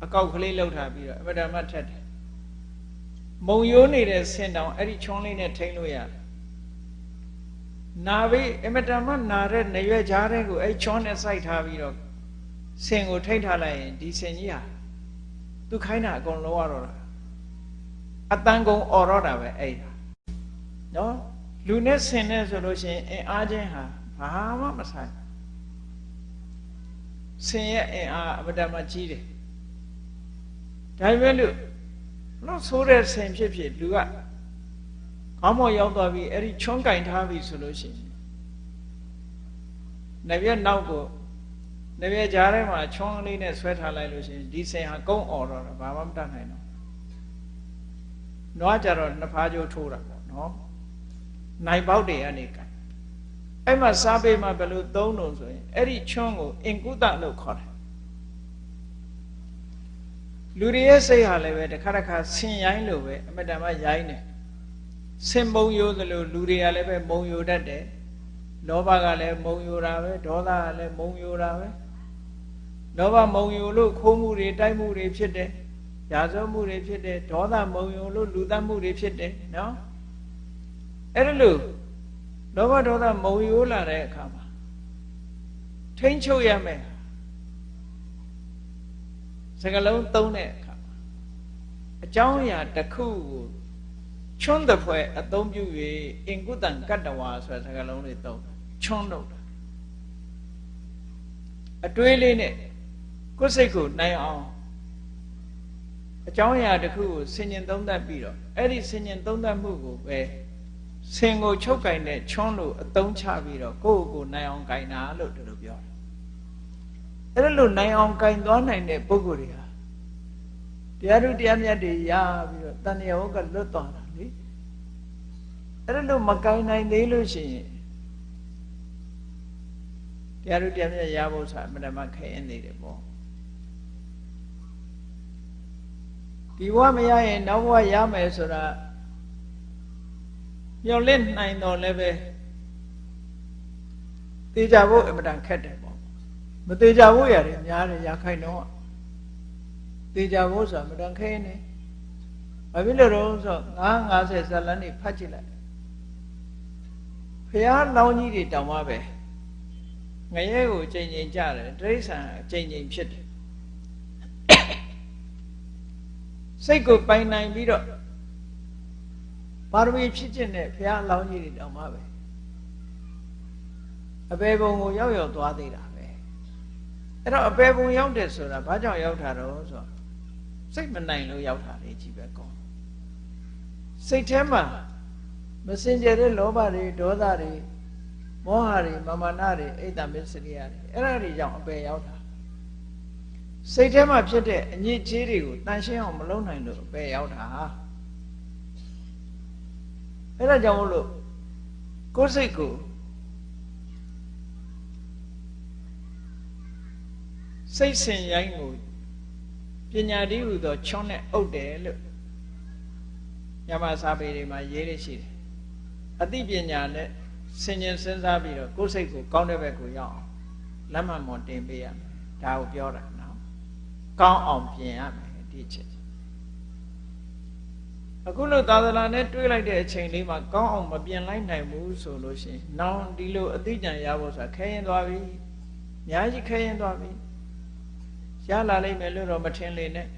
Speaker 1: အကောက်ကလေးလှုပ်ထားပြီးတော့အမတမထက်တယ်မုံရိုးနေတဲ့ဆင်တောင်အဲ့ဒီချွန်းလေးနဲ့ထိန်းလို့ရတယ်နာပြီးအမတမနာတဲ့နေရွယ်ကြားတဲ့ကိုအဲ့ချွန်းနဲ့စိုက်ထားပြီးတော့ဆင်ကိုထိန်းထားလိုက်ရင်ဒီဆင်ကြီးဟာသူခိုင်းတာအကုန်လုံးရတော့တာ အတန်ကုန်អော်တော့တာပဲအဲ့ဒါနော်လူနဲ့ဆင်နဲ့ဆိုလို့ရှိရင်အင်အားချင်းဟာဘာမှမဆိုင်ဆင်ရဲ့အင်အားအမတမကြီးတယ်ဒါပေမဲ့လို့လို့ဆိုးတဲ့ဆင်ဖြစ်ဖြစ်လူကခေါင်းမော်ရောက်သွားပြီးအဲ့ဒီချွန်းကင်ထားပြီဆိုလို့ရှိရင်နဗျက်နောက်ကိုနေပြကြားထဲမှာချွန်းကလေးနဲ့ဆွဲထားလိုက်လို့ရှိရင်ဒီစင်ဟာကုန်းអော်တော့ဘာမှမတတ်နိုင်တော့ နွားကြတော့နှစ်ဖားကြိုးထိုးတာပေါ့နော်နိုင်ပေါက်တွေကနေကင်အဲ့မှာစားပေးမှဘယ်လိုသုံးလို့ဆိုရင်အဲ့ဒီချွန်းကိုအင်ကုသလို့ခေါ်တယ်လူတွေရဲ့စိတ်ဟာလည်းပဲတစ်ခါတစ်ခါဆင်ရိုင်းလို့ပဲအမတန်မှရိုင်းတယ်ဆင်မုံယိုးသလိုလူတွေကလည်းပဲမုံယိုတတ်တယ်လောဘကလည်းမုံယိုတာပဲဒေါသကလည်းမုံယိုတာပဲလောဘမုံယိုလို့ခိုးမှုတွေတိုက်မှုတွေဖြစ်တယ် ရာဇဝမှုတွေဖြစ်တယ်ဒေါသမုံယိုလို့လူသတ်မှုတွေဖြစ်တယ်နော်အဲ့ဒါလို့လောဘဒေါသမုံယိုလာတဲ့အခါမှာထိမ့်ချုပ်ရမယ်စကလုံးသုံးတဲ့အခါမှာအကြောင်းအရာတစ်ခုကိုချွန်းတဲ့ဖွဲ့အသုံးပြု၍အင်ကုတံကတ္တဝါဆိုတဲ့စကလုံးလေးသုံးချွန်းတော့တာအတွေးလေးနဲ့ကိုယ်စိတ်ကိုနိုင်အောင် အကြောင်းအရာတစ်ခုကိုဆင်ញင်သုံးသပ်ပြီးတော့အဲ့ဒီဆင်ញင်သုံးသပ်မှုကိုပဲဆင်ကိုချုပ်ကင်တဲ့ချွန်းလို့အသုံးချပြီးတော့ကိုယ့်ကိုယ်နိုင်အောင်ကင်တာလို့ဒီလိုပြောတယ်အဲ့ဒါလို့နိုင်အောင်ကင်သွားနိုင်တဲ့ပုဂ္ဂိုလ်တွေဟာတရားထုတရားမြတ်တွေရပြီးတော့တဏှာဟုတ်ကလွတ်သွားတာလေအဲ့ဒါလို့မကင်နိုင်သေးလို့ရှိရင်တရားထုတရားမြတ်ရဖို့ဆိုတာအမှန်တမ်းခဲရင်နေတယ်ပေါ့ ဒီဘဝမရရင်နောက်ဘဝရမယ်ဆိုတာမျော်လင့်နိုင်တော့လည်းပဲတေချာဖို့အမှန်တန်ခက်တယ်ပေါ့မတေချာဖို့ရတယ်များတယ်ရခိုင်တော့တေချာဖို့ဆိုတာအမှန်တန်ခဲနေဘာဖြစ်လို့တော့ဆို950ဇလန်းနေဖတ်ကြည့်လိုက်ဖះလောင်းကြီးတွေတောင်မှပဲငရဲကိုချိန်ချိန်ကြတယ်တိရစ္ဆာန်ချိန်ချိန်ဖြစ်တယ် စိတ်ကိုပိုင်နိုင်ပြီးတော့ပါရမီဖြစ်ခြင်းနဲ့ဘုရားအလောင်းကြီးတွေတောင်မှပဲအပေဘုံကိုရောက်ရောက်သွားသေးတာပဲအဲ့တော့အပေဘုံရောက်တယ်ဆိုတာဘာကြောင့်ရောက်တာတော့ဆိုတော့စိတ်မနိုင်လို့ရောက်တာလေကြီးပဲကောစိတ်ထဲမှာမစင်ကြတဲ့လောဘတွေဒေါသတွေမောဟတွေမာမနာတွေအိတ်တမစ္စရိယတွေအဲ့ဒါတွေကြောင့်အပေရောက်တာ စိတ်ထဲမှာဖြစ်တဲ့အညစ်အကြေးတွေကိုတန်ရှင်းအောင်မလုပ်နိုင်လို့အပေရောက်တာအဲ့ဒါကြောင့်မလို့ကိုယ်စိတ်ကိုစိတ်ဆင်ရိုင်းကိုပညာတည်းဟူသောချွန်းနဲ့အုပ်တယ်လို့ညမစာပေတွေမှာရေးရရှိတယ်အသိပညာနဲ့ဆင်ញင်စဉ်းစားပြီးတော့ကိုယ်စိတ်ကိုကောင်းတဲ့ဘက်ကိုရောက်အောင်လက်မှတ်မော်တင်ပေးရမယ်ဒါကိုပြောတာနော် ကောင်းအောင်ပြင်ရမယ်ဒီချက်အခုလို့သာသနာနဲ့တွေးလိုက်တဲ့အချိန်လေးမှာကောင်းအောင်မပြင်လိုက်နိုင်ဘူးဆိုလို့ရှိရင်နောင်ဒီလိုအသိဉာဏ်ရဖို့ဆိုတာခဲရင်သွားပြီအများကြီးခဲရင်သွားပြီရလာလိမ့်မယ်လို့တော့မထင်လေနဲ့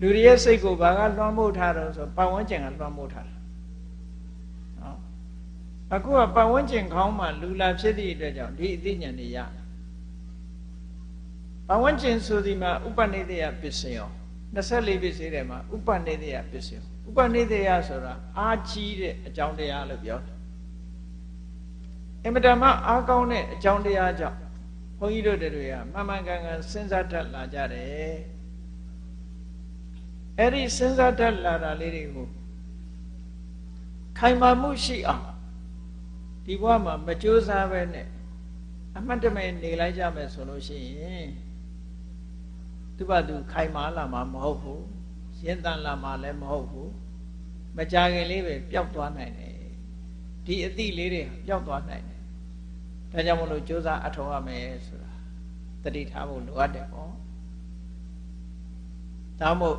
Speaker 1: လူတွေရဲ့စိတ်ကိုဘာကလွှမ်းမိုးထားတော့ဆိုပတ်ဝန်းကျင်ကလွှမ်းမိုးထားတာနော်အခုကပတ်ဝန်းကျင်ခေါင်းမှာလူလာဖြစ်သည့်အတွက်ကြောင့်ဒီအသိဉာဏ်တွေရပ တ်ဝန်းကျင်ဆိုဒီမှာဥပနိဒေယပစ္စယော24ပစ္စည်းတွေမှာဥပနိဒေယပစ္စယောဥပနိဒေယဆိုတာအာကြီးတဲ့အကြောင်းတရားလို့ပြောတယ်အမတမအားကောင်းတဲ့အကြောင်းတရားကြောင့်ဘုန်းကြီးတို့တွေကမှန်မှန်ကန်ကန်စဉ်းစားတတ်လာကြတယ်အဲ့ဒီစဉ်းစားတတ်လာတာလေးတွေကိုခိုင်မာမှုရှိအောင်ဒီဘဝမှာမကြိုးစားပဲနဲ့အမှတ်တမဲ့နေလိုက်ကြမယ်ဆိုလို့ရှိရင် သူ့ဘာသူခိုင်မာလာမှာမဟုတ်ဘူးရင့်တန်လာမှာလည်းမဟုတ်ဘူးမကြခင်လေးပဲပျောက်သွားနိုင်တယ်ဒီအသည့်လေးတွေပျောက်သွားနိုင်တယ်ဒါကြောင့်မလို့ကြိုးစားအထောက်ရမယ်ဆိုတာတတိထားဖို့လိုအပ်တယ်ပေါ့ဒါမို့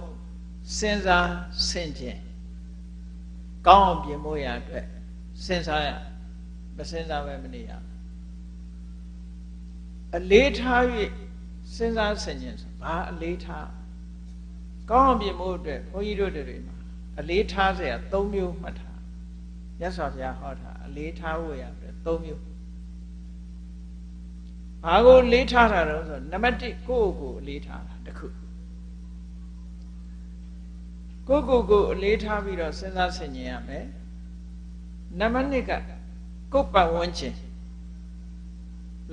Speaker 1: စဉ်းစားဆင်ခြင်ကောင်းအောင်ပြင်ဖို့ရအတွက်စဉ်းစားရမစဉ်းစားပဲမနေရအလေးထား၍ စဉ်းစားဆင်ခြင်ဘာအလေးထားကောင်းအောင်ပြင်ဖို့အတွက်ဘုန်းကြီးတို့တွေမှာအလေးထားစရာ၃မျိုးမှတ်ထားမြတ်စွာဘုရားဟောထားအလေးထားဖို့ရအတွက်၃မျိုးဘာကိုလေးထားတာတော့ဆိုနံပါတ်1ကိုယ့်ကိုယ်ကိုလေးထားတာတခုကိုယ့်ကိုယ်ကိုအလေးထားပြီးတော့စဉ်းစားဆင်ခြင်ရမယ်နံပါတ်2ကကိုယ့်ပတ်ဝန်းကျင်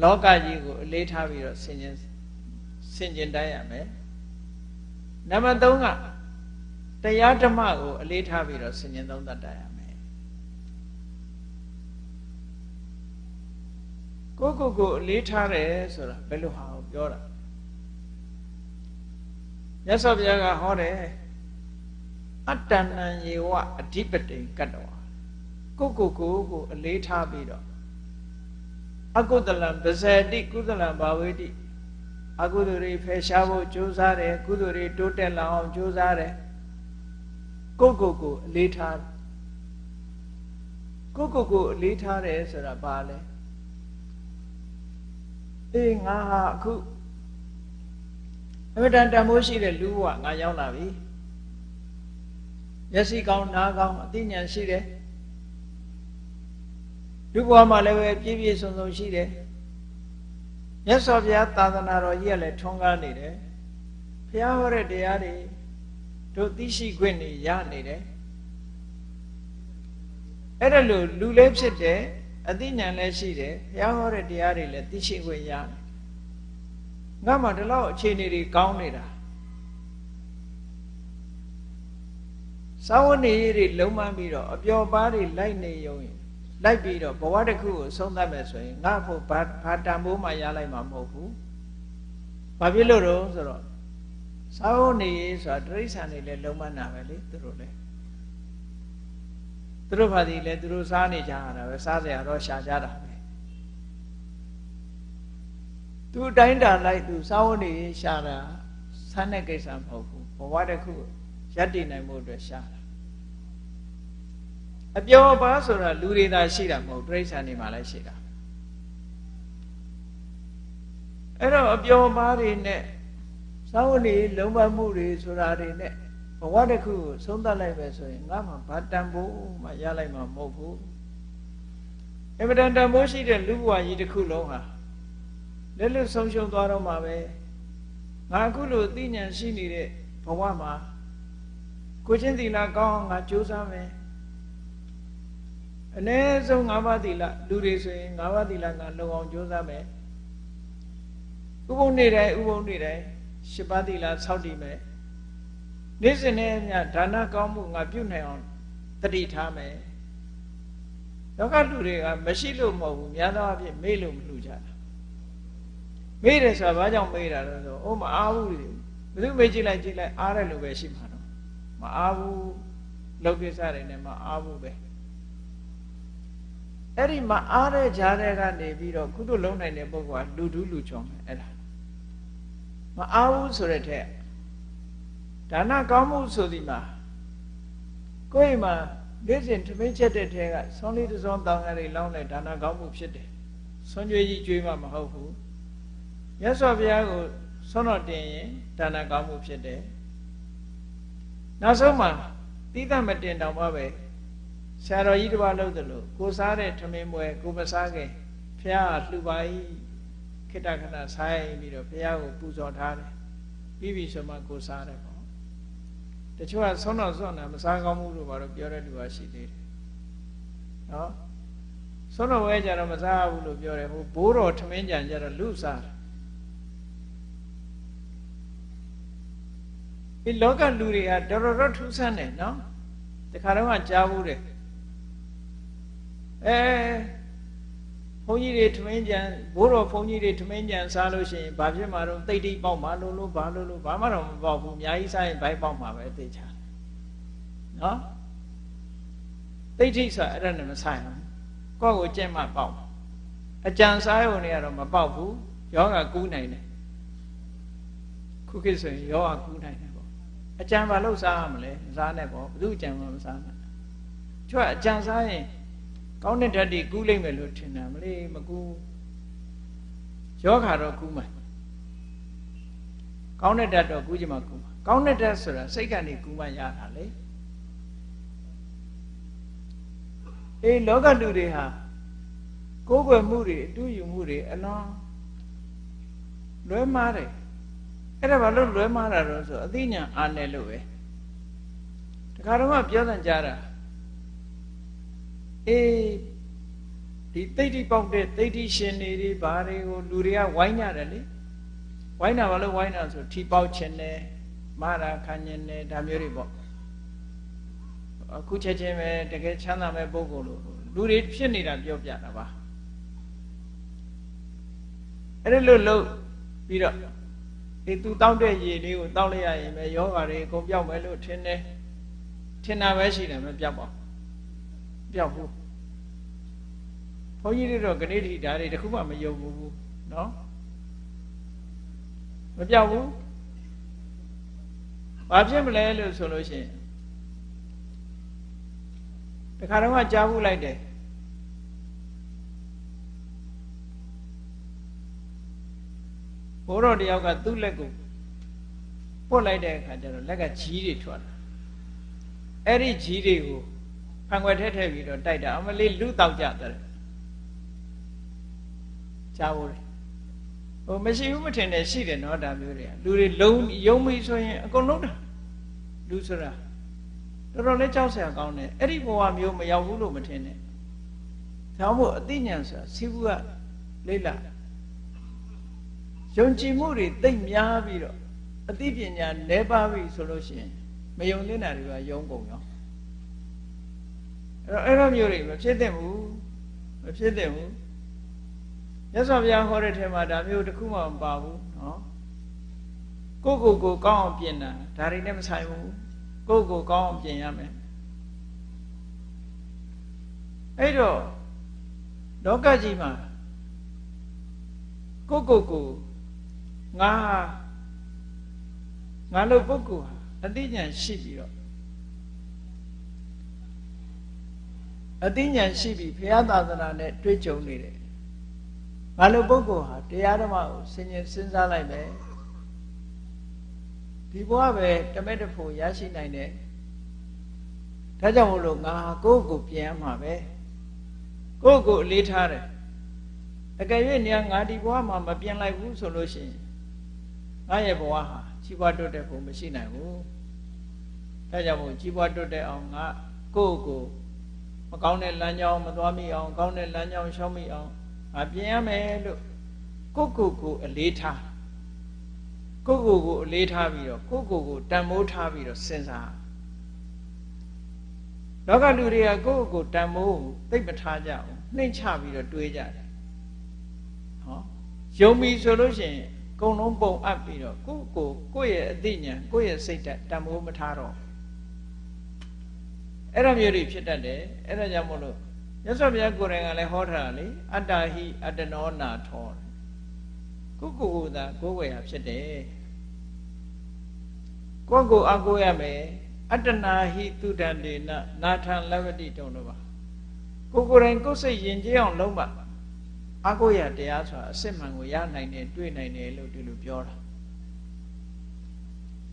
Speaker 1: လောကကြီးကိုအလေးထားပြီးတော့ဆင်ခြင် ဆင်ခြင်တိုင်းရမယ်နံပါတ်3ကတရားဓမ္မကိုအလေးထားပြီးတော့ဆင်ခြင်သုံးသပ်တိုင်းရမယ်ကိုကိုကိုအလေးထားတယ်ဆိုတာဘယ်လိုဟာကိုပြောတာမြတ်စွာဘုရားကဟောတယ်အတ္တဏံယေဝအဓိပတိကတ္တဝကိုကိုကိုကိုအလေးထားပြီးတော့အကုသလံပဇေတိကုသလံဘာဝေတိ အကုသိုလ်တွေဖယ်ရှားဖို့ကြိုးစားတယ်ကုသိုလ်တွေတိုးတက်လာအောင်ကြိုးစားတယ်ကိုကိုကိုအလေးထားကိုကိုကိုအလေးထားတယ်ဆိုတာဘာလဲအေးငါဟာအခုအမတန်တန်မိုးရှိတဲ့လူဘဝငါရောက်လာပြီမျက်စိကောင်းနားကောင်းအသိဉာဏ်ရှိတယ်လူဘဝမှာလည်းပဲပြည့်ပြည့်စုံစုံရှိတယ် မြတ်စွာဘုရားသာသနာတော်ကြီးကလည်းထွန်းကားနေတယ်ဘုရားဟောတဲ့တရားတွေတို့သိရှိခွင့်နေရနေတယ်အဲ့ဒါလို့လူလည်းဖြစ်တယ်အသိဉာဏ်လည်းရှိတယ်ဘုရားဟောတဲ့တရားတွေလည်းသိရှိခွင့်ရတယ်ငါမှဒီလောက်အခြေအနေတွေကောင်းနေတာသာဝနေရေးတွေလုံးမပြီးတော့အပျော်ပါးတွေလိုက်နေရုံရင် လိုက်ပြီးတော့ဘဝတစ်ခုကိုဆုံးသတ်မယ်ဆိုရင်ငါ့ဖို့ဘာဘာတန်ဖိုးမှရလိုက်မှာမဟုတ်ဘူး။ဘာဖြစ်လို့တော့ဆိုတော့သာဝနေရေးဆိုတာတိရစ္ဆာန်တွေလည်းလုံးမနာပဲလေသူတို့လည်းသူတို့ဘာဒီလဲသူတို့စားနေကြရတာပဲစားစရာတော့ရှာကြတာပဲသူတိုင်းတာလိုက်သူစာဝတ်နေရှာတာဆန်းတဲ့ကိစ္စမဟုတ်ဘူးဘဝတစ်ခုရပ်တည်နိုင်မှုအတွက်ရှာတာ အပျော်ပါဆိုတာလူတွေသာရှိတာမဟုတ်တိရစ္ဆာန်တွေမှာလည်းရှိတာအဲ့တော့အပျော်ပါတွေနဲ့စာဝတ်နေလုံးဝမှုတွေဆိုတာတွေနဲ့ဘဝတစ်ခုကိုဆုံးသတ်လိုက်ပဲဆိုရင်ငါမှဘာတန်ဖို့မှရလိုက်မှာမဟုတ်ဘူးအမတန်တန်ဖို့ရှိတဲ့လူဘဝကြီးတစ်ခုလုံးဟာလက်လွတ်ဆုံးရှုံးသွားတော့မှာပဲငါအခုလိုသိဉာဏ်ရှိနေတဲ့ဘဝမှာကိုချင်းသီလကောင်းအောင်ငါကြိုးစားမယ် အ ਨੇ ဆုံး၅ပါးသီလလူတွေဆိုရင်၅ပါးသီလငါလုံအောင်ကြိုးစားမယ်ဥပုံနေတိုင်းဥပုံနေတိုင်း၈ပါးသီလစောင့်တည်မယ်နေ့စဉ်နဲ့ညဒါနကောင်းမှုငါပြုနိုင်အောင်တတိထားမယ်လောကလူတွေကမရှိလို့မဟုတ်ဘူးများသောအားဖြင့်မေ့လို့မလူကြတာမေ့တယ်ဆိုတာဘာကြောင့်မေ့တာလဲဆိုအိုးမအားဘူးဘယ်သူမေ့ကြည့်လိုက်ကြည့်လိုက်အားတယ်လို့ပဲရှိမှာတော့မအားဘူးလောက်ကိစ္စတွေနဲ့မအားဘူးပဲ အဲ့ဒီမအားတဲ့ကြားတဲ့ကနေပြီးတော့ကုသလုံးနိုင်တဲ့ပုဂ္ဂိုလ်ကလူဒုလူချောင်းအဲ့ဒါမအားဘူးဆိုတဲ့ထက်ဒါနကောင်းမှုဆိုဒီမှာကိုယ့်မှာနေ့စဉ်ထမင်းချက်တဲ့ထဲကဆောင်းလေးတစ်စောင်းတောင်းရည်လောင်းတဲ့ဒါနကောင်းမှုဖြစ်တယ်ဆွမ်းကြွေးကြီးကြွေးမှမဟုတ်ဘူးမြတ်စွာဘုရားကိုဆွမ်းတော်တင်ရင်ဒါနကောင်းမှုဖြစ်တယ်နောက်ဆုံးမှာတိသမမတင်တောင်မှပဲ ဆရာတော်ကြီးတစ်ပါးလို့သလိုကိုစားတဲ့ထမင်းပွဲကိုမစားခင်ဘုရားလှူပါ၏ခိတ္တခဏဆိုင်ပြီးတော့ဘုရားကိုပူဇော်ထားတယ်ပြီးပြီဆိုမှကိုစားတယ်ပေါ့တချို့ကဆုံးတော့ဆုံးတယ်မစားကောင်းဘူးလို့ဘာလို့ပြောတဲ့လူကရှိသေးတယ်နော်ဆုံးတော့ဝဲကြတော့မစားဘူးလို့ပြောတယ်ဟိုဘိုးတော်ထမင်းကြံကြတော့လူစားတယ်ဒီလောကလူတွေကတော်တော်ထူးဆန်းတယ်နော်တခါတော့ကြားဘူးတယ် အဲဘုန်းကြီးတွေထမင်းကြံဘိုးတော်ဘုန်းကြီးတွေထမင်းကြံစားလို့ရှိရင်ဘာဖြစ်မှာတော့တိတ်တိတ်ပေါက်မှာလို့လို့ဘာလို့လို့ဘာမှတော့မပေါက်ဘူးအများကြီးစားရင်ဘိုက်ပေါက်မှာပဲသိချာနော်တိတ်ထိဆိုအဲ့ဒါနဲ့မဆိုင်ဘူးကိုယ့်ကိုကြက်မှပေါက်အကြံစားရုံတွေကတော့မပေါက်ဘူးယောဂကူးနိုင်တယ်ခုခေတ်ဆိုရင်ယောဂကူးနိုင်တယ်ပေါ့အကြံဘာလို့စားရမလဲမစားနဲ့ပေါ့ဘယ်သူအကြံမှမစားနဲ့ကျွတ်အကြံစားရင် ကောင်းတဲ့ဓာတ်တွေကူးလိုက်မယ်လို့ထင်တာမလေးမကူးယောဂါတော့ကူးမှာကောင်းတဲ့ဓာတ်တော့ကူးကြမှာကူးမှာကောင်းတဲ့ဓာတ်ဆိုတာစိတ်ကနေကူးမှရတာလေအေးလောကလူတွေဟာကိုယ်ွယ်မှုတွေအတူယူမှုတွေအလွန်လွဲမှားတယ်အဲ့ဒါဘာလို့လွဲမှားတာတော့ဆိုအသိဉာဏ်အားနဲ့လို့ပဲတခါတော့ပြောတဲ့ကြားတာ အေးတဒီသိဋ္ဌိပေါက်တဲ့သိဋ္ဌိရှင်တွေဒီဘာတွေကိုလူတွေကဝိုင်းကြတယ်လေဝိုင်းတာဘာလို့ဝိုင်းတာဆိုထီပေါက်ခြင်းနဲ့မာရာခံခြင်းနဲ့ဒါမျိုးတွေပေါ့အခုချက်ချင်းပဲတကယ်ချမ်းသာမဲ့ပုဂ္ဂိုလ်လို့လူတွေဖြစ်နေတာပြောပြတာပါအဲ့ဒါလို့လို့ပြီးတော့ဒီသူတောက်တဲ့ရေလေးကိုတောက်လိုက်ရရင်ပဲယောဂါတွေအကုန်ပြောက်မယ်လို့ထင်တယ်ထင်တာပဲရှိတယ်မပြောက်ပါဘူး ပြောက်ဘူးဘုန်းကြီးတွေတော့ဂဏိတိဓာတ်တွေတခုမှမယုံဘူးနော်မပြောက်ဘူးဘာဖြစ်မလဲလို့ဆိုလို့ရှိရင်တခါတော့ကြားဘူးလိုက်တယ်ဘိုးတော်တယောက်ကသူ့လက်ကိုပုတ်လိုက်တဲ့အခါကျတော့လက်ကကြီးတွေထွက်လာအဲ့ဒီကြီးတွေကို ဖန်ခွက်ထဲထည့်ပြီးတော့တိုက်တာအမလေးလူတောက်ကြတယ်ကြားဘူးလေဟိုမရှိဘူးမထင်နဲ့ရှိတယ်နော်ဒါမျိုးတွေကလူတွေလုံးယုံမိဆိုရင်အကုန်လုံးတာလူဆိုတာတော်တော်လေးကြောက်စရာကောင်းတယ်အဲ့ဒီဘဝမျိုးမရောက်ဘူးလို့မထင်နဲ့ဒါမှမဟုတ်အသိဉာဏ်ဆိုတာစီးဘူးကလေးလာယုံကြည်မှုတွေတိတ်များပြီးတော့အသိပညာနဲပါပြီဆိုလို့ရှိရင်မယုံသင့်တာတွေကယုံကုန်ရောအဲ့ တော့အဲ့လိုမျိုးတွေမဖြစ်သင့်ဘူးမဖြစ်သင့်ဘူးမြတ်စွာဘုရားဟောတဲ့ထဲမှာဒါမျိုးတစ်ခုမှမပါဘူးနော်ကိုကိုကိုကောင်းအောင်ပြင်တာဒါတွေနဲ့မဆိုင်ဘူးကိုကိုကောင်းအောင်ပြင်ရမယ်အဲ့တော့လောကကြီးမှာကိုကိုကိုငါငါလို့ပုဂ္ဂိုလ်ဟာအသိဉာဏ်ရှိပြီးတော့ အသိဉာဏ်ရှိပြီးဘုရားသာသနာနဲ့တွေ့ကြုံနေတယ်ငါလို့ပုဂ္ဂိုလ်ဟာတရားဓမ္မကိုဆင်ញင်စဉ်းစားလိုက်မယ်ဒီဘဝပဲတမက်တဖို့ရရှိနိုင်တယ်ဒါကြောင့်မို့လို့ငါကိုယ့်ကိုပြန်မှာပဲကိုယ့်ကိုအလေးထားတယ်အကယ်၍နေငါဒီဘဝမှာမပြန်လိုက်ဘူးဆိုလို့ရှိရင်ငါရဲ့ဘဝဟာကြီးပွားတိုးတက်ဖို့မရှိနိုင်ဘူးဒါကြောင့်မို့ကြီးပွားတိုးတက်အောင်ငါကိုယ့်ကို မကောင်းတဲ့လမ်းကြောင်းမသွားမိအောင်ကောင်းတဲ့လမ်းကြောင်းရှောက်မိအောင်ငါပြင်ရမယ်လို့ကိုယ့်ကိုယ်ကိုအလေးထားကိုယ့်ကိုယ်ကိုအလေးထားပြီးတော့ကိုယ့်ကိုယ်ကိုတန်မိုးထားပြီးတော့စဉ်းစားလောကလူတွေကကိုယ့်ကိုယ်တန်မိုးသိပ်မထားကြဘူးနှိမ့်ချပြီးတော့တွေးကြတယ်ဟောယုံပြီဆိုလို့ရှိရင်ကုံလုံးပုံအပ်ပြီးတော့ကိုယ့်ကိုကိုယ့်ရဲ့အသိဉာဏ်ကိုယ့်ရဲ့စိတ်ဓာတ်တမိုးမထားတော့ အဲ့လိုမျိုးတွေဖြစ်တတ်တယ်အဲ့ဒါကြောင့်မို့လို့မြတ်စွာဘုရားကိုယ်တိုင်ကလည်းဟောထားတာလေအတ္တဟိအတ္တနောနာထောကိုကိုကိုသာကိုယ်ဝယ်ဟာဖြစ်တယ်ကိုကိုအကိုရမယ်အတ္တနာဟိတုဒန္တေနနာထံလဝတိတုံတော့ပါကိုကိုယ်တိုင်ကိုယ်စိတ်ယဉ်ကျေးအောင်လုံးပါအကိုရတရားဆိုတာအစစ်မှန်ကိုရနိုင်တယ်တွေ့နိုင်တယ်လို့ဒီလိုပြောတာ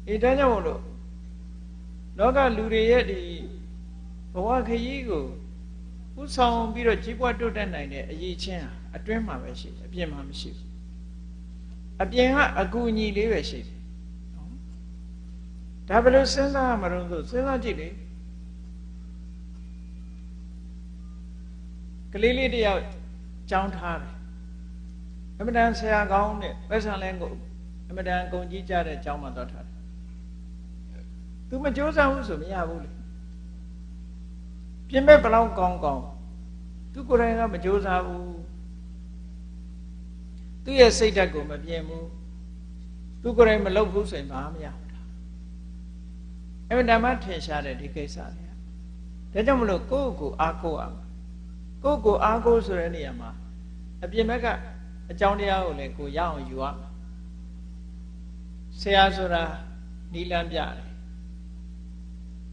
Speaker 1: အဲဒါကြောင့်မို့လို့လောကလူတွေရဲ့ဒီ ဘဝခရီးကိုဥဆောင်ပြီးတော့ကြီးပွားတိုးတက်နိုင်တဲ့အရေးချင်းဟာအတွင်းမှာပဲရှိတယ်အပြင်မှာမရှိဘူးအပြင်ကအကူအညီလေးပဲရှိတယ်ဒါဘယ်လိုစဉ်းစားရမလို့ဆိုစဉ်းစားကြည့်လေကလေးလေးတယောက်ကြောင်းထားတယ်အမတန်ဆရာကောင်းတဲ့ပတ်စံလဲကိုအမတန်ဂုံကြီးကြတဲ့ကျောင်းမှာတော့ထားတယ်သူမကြိုးစားဘူးဆိုမရဘူးလေ ပြင်မဲ့ဘလောက်ကောင်းကောင်းသူကိုယ်တိုင်ကမကြိုးစားဘူးသူ့ရဲ့စိတ်ဓာတ်ကိုမပြင်ဘူးသူကိုယ်တိုင်မလုပ်ဘူးဆိုရင်ဘာမှမရဘူးအဲ့ဒါမှထင်ရှားတဲ့ဒီကိစ္စတွေဒါကြောင့်မလို့ကိုယ့်ကိုအားကိုးအောင်ကိုယ့်ကိုအားကိုးဆိုတဲ့နေရာမှာအပြင်ဘက်ကအကြောင်းတရားကိုလည်းကိုရအောင်ယူရဆရာဆိုတာနီလန်းပြတယ်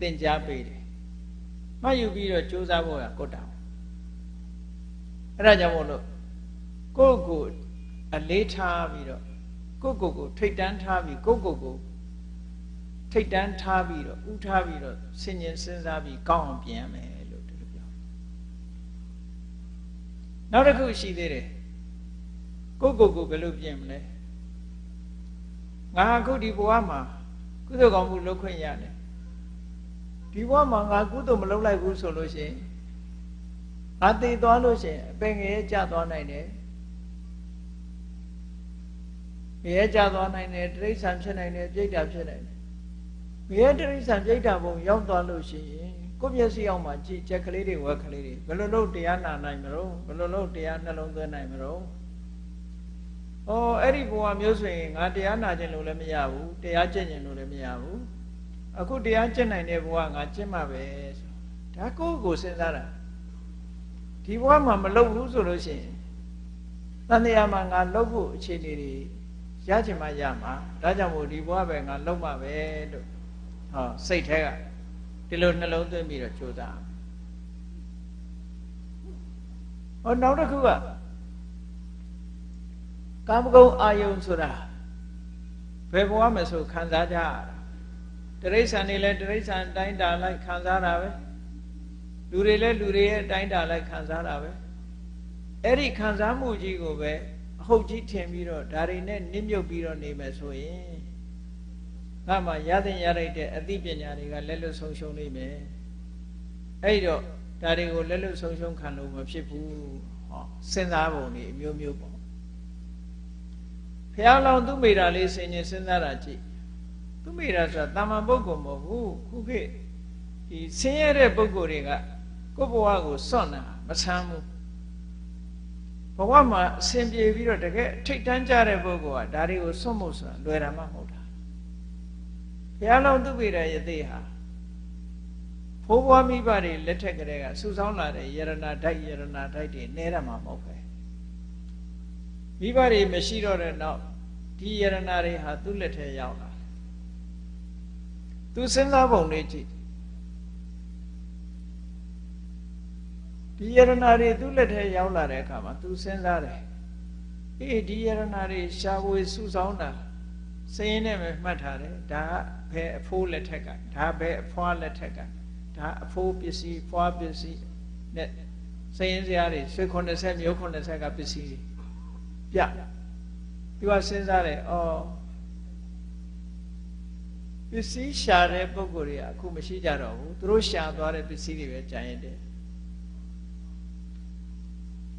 Speaker 1: သင်ကြားပေးတယ် မှတ်ယူပြီးတော့ကြိုးစားဖို့ကကိုတောင်းအဲ့ဒါကြောင့်မို့လို့ကိုယ့်ကိုအလေးထားပြီးတော့ကိုယ့်ကိုယ်ကိုထိတ်တန်းထားပြီးကိုယ့်ကိုယ်ကိုထိတ်တန်းထားပြီးတော့ဥထားပြီးတော့ဆင်ញင်စဉ်းစားပြီးကောင်းအောင်ပြင်ရမယ်လို့ဒီလိုပြောနောက်တစ်ခုရှိသေးတယ်ကိုယ့်ကိုယ်ကိုဘယ်လိုပြင်မလဲငါအခုဒီဘဝမှာကုသိုလ်ကောင်းမှုလုပ်ခွင့်ရတယ် ဒီဘဝမှာငါကုသိုလ်မလုပ်လိုက်ဘူးဆိုလို့ရှိရင်ငါသိသွားလို့ရှိရင်အပင်ငရဲကျသွားနိုင်တယ်ငရဲကျသွားနိုင်တယ်တိရစ္ဆာန်ဖြစ်နိုင်တယ်ပြိတ္တာဖြစ်နိုင်တယ်ငရဲတိရစ္ဆာန်ပြိတ္တာဘုံရောက်သွားလို့ရှိရင်ကိုယ့်မျက်စိအောင်မှာကြည့်ချက်ကလေးတွေဝက်ကလေးတွေဘယ်လိုလုပ်တရားနာနိုင်မလို့ဘယ်လိုလုပ်တရားနှလုံးသွင်းနိုင်မလို့ဩအဲ့ဒီဘဝမျိုးဆိုရင်ငါတရားနာခြင်းလို့လည်းမရဘူးတရားကျင့်ခြင်းလို့လည်းမရဘူး အခုတရားကျင့်နိုင်တဲ့ဘဝငါကျင့်မှာပဲဆိုဒါကိုယ့်ကိုစဉ်းစားတာဒီဘဝမှာမလုပ်ဘူးဆိုလို့ရှိရင်တန်တရားမှာငါလုပ်ဖို့အခြေအနေတွေရချင်မှရမှာဒါကြောင့်မို့ဒီဘဝပဲငါလုပ်မှာပဲလို့ဟောစိတ်แท้ကဒီလိုနှလုံးသွင်းပြီးတော့ကြိုးစားဟောနောက်တစ်ခုကကာမဂုဏ်အာယုံဆိုတာဘယ်ဘဝမှာဆိုခံစားကြရတာ တရိษံနေလဲတရိษံတိုင်းတာလိုက်ခံစားတာပဲလူတွေလဲလူတွေရဲ့တိုင်းတာလိုက်ခံစားတာပဲအဲ့ဒီခံစားမှုကြီးကိုပဲအဟုတ်ကြီးထင်ပြီးတော့ဒါတွေနဲ့နစ်မြုပ်ပြီးတော့နေမယ်ဆိုရင်ငါမှရတဲ့ရလိုက်တဲ့အသိပညာတွေကလက်လွတ်ဆုံးရှုံးနေမယ်အဲ့တော့ဒါတွေကိုလက်လွတ်ဆုံးရှုံးခံလို့မဖြစ်ဘူးဟောစဉ်းစားပုံတွေအမျိုးမျိုးပေါ့ဖះလောင်သူမိတာလေးဆင်ញင်စဉ်းစားတာကြည့် သူမိတာဆိုတာတာမန်ပုဂ္ဂိုလ်မဟုတ်ဘူးခုခေတ်ဒီဆင်းရဲတဲ့ပုဂ္ဂိုလ်တွေကကိုယ့်ဘဝကိုစွန့်တာမဆမ်းဘူးဘဝမှာအစဉ်ပြေပြီးတော့တကယ်ထိတ်တန်းကြတဲ့ပုဂ္ဂိုလ်ကဒါတွေကိုစွန့်ဖို့ဆိုတာလွယ်တာမှမဟုတ်တာဘုရားလုံးသူပိရယသိဟာဖိုးဘွားမိဘတွေလက်ထက်ကလေးကစူဆောင်းလာတဲ့ယရနာဓာတ်ယရနာဓာတ်တွေနဲရမှာမဟုတ်ပဲမိဘတွေမရှိတော့တဲ့နောက်ဒီယရနာတွေဟာသူ့လက်ထဲရောက်လာ သူစဉ်းစားပုံလေးကြည့်ဒီယရနာတွေသူ့လက်ထဲရောက်လာတဲ့အခါမှာသူစဉ်းစားတယ်အေးဒီယရနာတွေရှားဝေစုဆောင်းတာစရင်နဲ့ပဲမှတ်ထားတယ်ဒါဘယ်အဖိုးလက်ထက်ကဒါဘယ်အဖွားလက်ထက်ကဒါအဖိုးပစ္စည်းဖွားပစ္စည်းနဲ့စရင်စရာတွေဆွေ90မျိုး90ကပစ္စည်းတွေပြသူကစဉ်းစားတယ်ဩ ပစ္စည်းရှာတဲ့ပုံကိုယ်တွေကအခုမရှိကြတော့ဘူးသူတို့ရှာသွားတဲ့ပစ္စည်းတွေပဲကြံရင်တယ်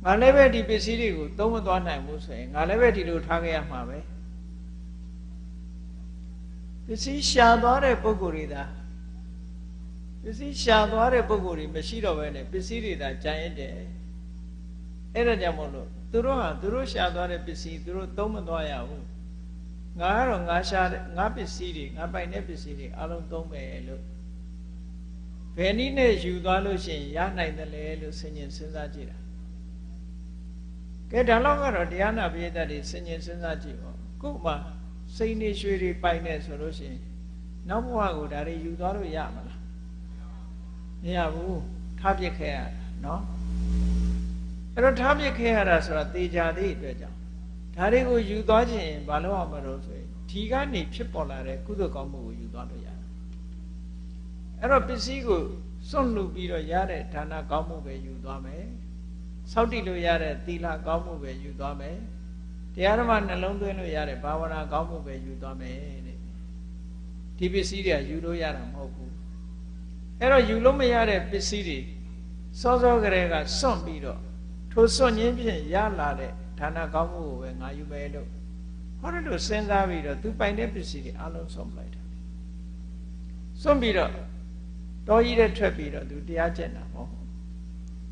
Speaker 1: ငါလည်းပဲဒီပစ္စည်းတွေကိုသုံးမသွားနိုင်ဘူးဆိုရင်ငါလည်းပဲဒီလိုထားခဲ့ရမှာပဲပစ္စည်းရှာသွားတဲ့ပုံကိုယ်တွေသာပစ္စည်းရှာသွားတဲ့ပုံကိုယ်တွေမရှိတော့ဘဲနဲ့ပစ္စည်းတွေသာကြံရင်တယ်အဲ့ဒါကြောင့်မို့လို့သူတို့ဟာသူတို့ရှာသွားတဲ့ပစ္စည်းသူတို့သုံးမသွားရဘူး ငါကတော့ငါရှာတဲ့ငါပစ္စည်းတွေငါပိုင်တဲ့ပစ္စည်းတွေအလုံးသုံးမယ်လို့ဘယ်နည်းနဲ့ယူသွားလို့ရှိရင်ရနိုင်တယ်လေလို့စဉ်းကျင်စဉ်းစားကြည့်တာကဲဒါတော့ကတော့တရားနာပိဋကတ်တွေစဉ်းကျင်စဉ်းစားကြည့်ပေါ့ခုမှစိတ်နေရွှေတွေပိုင်နေဆိုလို့ရှိရင်နောက်ဘဝကိုဒါတွေယူသွားလို့ရမလားမရဘူးထားပြစ်ခဲ့ရတာနော်အဲ့တော့ထားပြစ်ခဲ့ရတာဆိုတာသေချာသေးအတွက်ကြောင့် ဒါတွေကိုယူသွားခြင်းဘာလို့အောင်မလို့ဆိုရင်ဒီကနေဖြစ်ပေါ်လာတဲ့ကုသိုလ်ကောင်းမှုကိုယူသွားလို့ရတယ်အဲ့တော့ပစ္စည်းကိုစွန့်လူပြီးတော့ရတဲ့ဌာနကောင်းမှုပဲယူသွားမယ်စောင့်တည်လို့ရတဲ့သီလကောင်းမှုပဲယူသွားမယ်တရားဓမ္မနှလုံးသွင်းလို့ရတဲ့ဘာဝနာကောင်းမှုပဲယူသွားမယ်တဲ့ဒီပစ္စည်းတွေကယူလို့ရတာမဟုတ်ဘူးအဲ့တော့ယူလို့မရတဲ့ပစ္စည်းတွေစောစောကလေးကစွန့်ပြီးတော့ထိုစွန့်ခြင်းဖြင့်ရလာတဲ့ ဌာနကောင်းမှုကိုပဲငါယူမယ်လို့ဟောတယ်လို့စဉ်းစားပြီးတော့သူပိုင်တဲ့ပစ္စည်းတွေအလုံးစွန့်လိုက်တာစွန့်ပြီးတော့တော်ကြီးတဲ့ထွက်ပြီးတော့သူတရားကျင့်တာမဟုတ်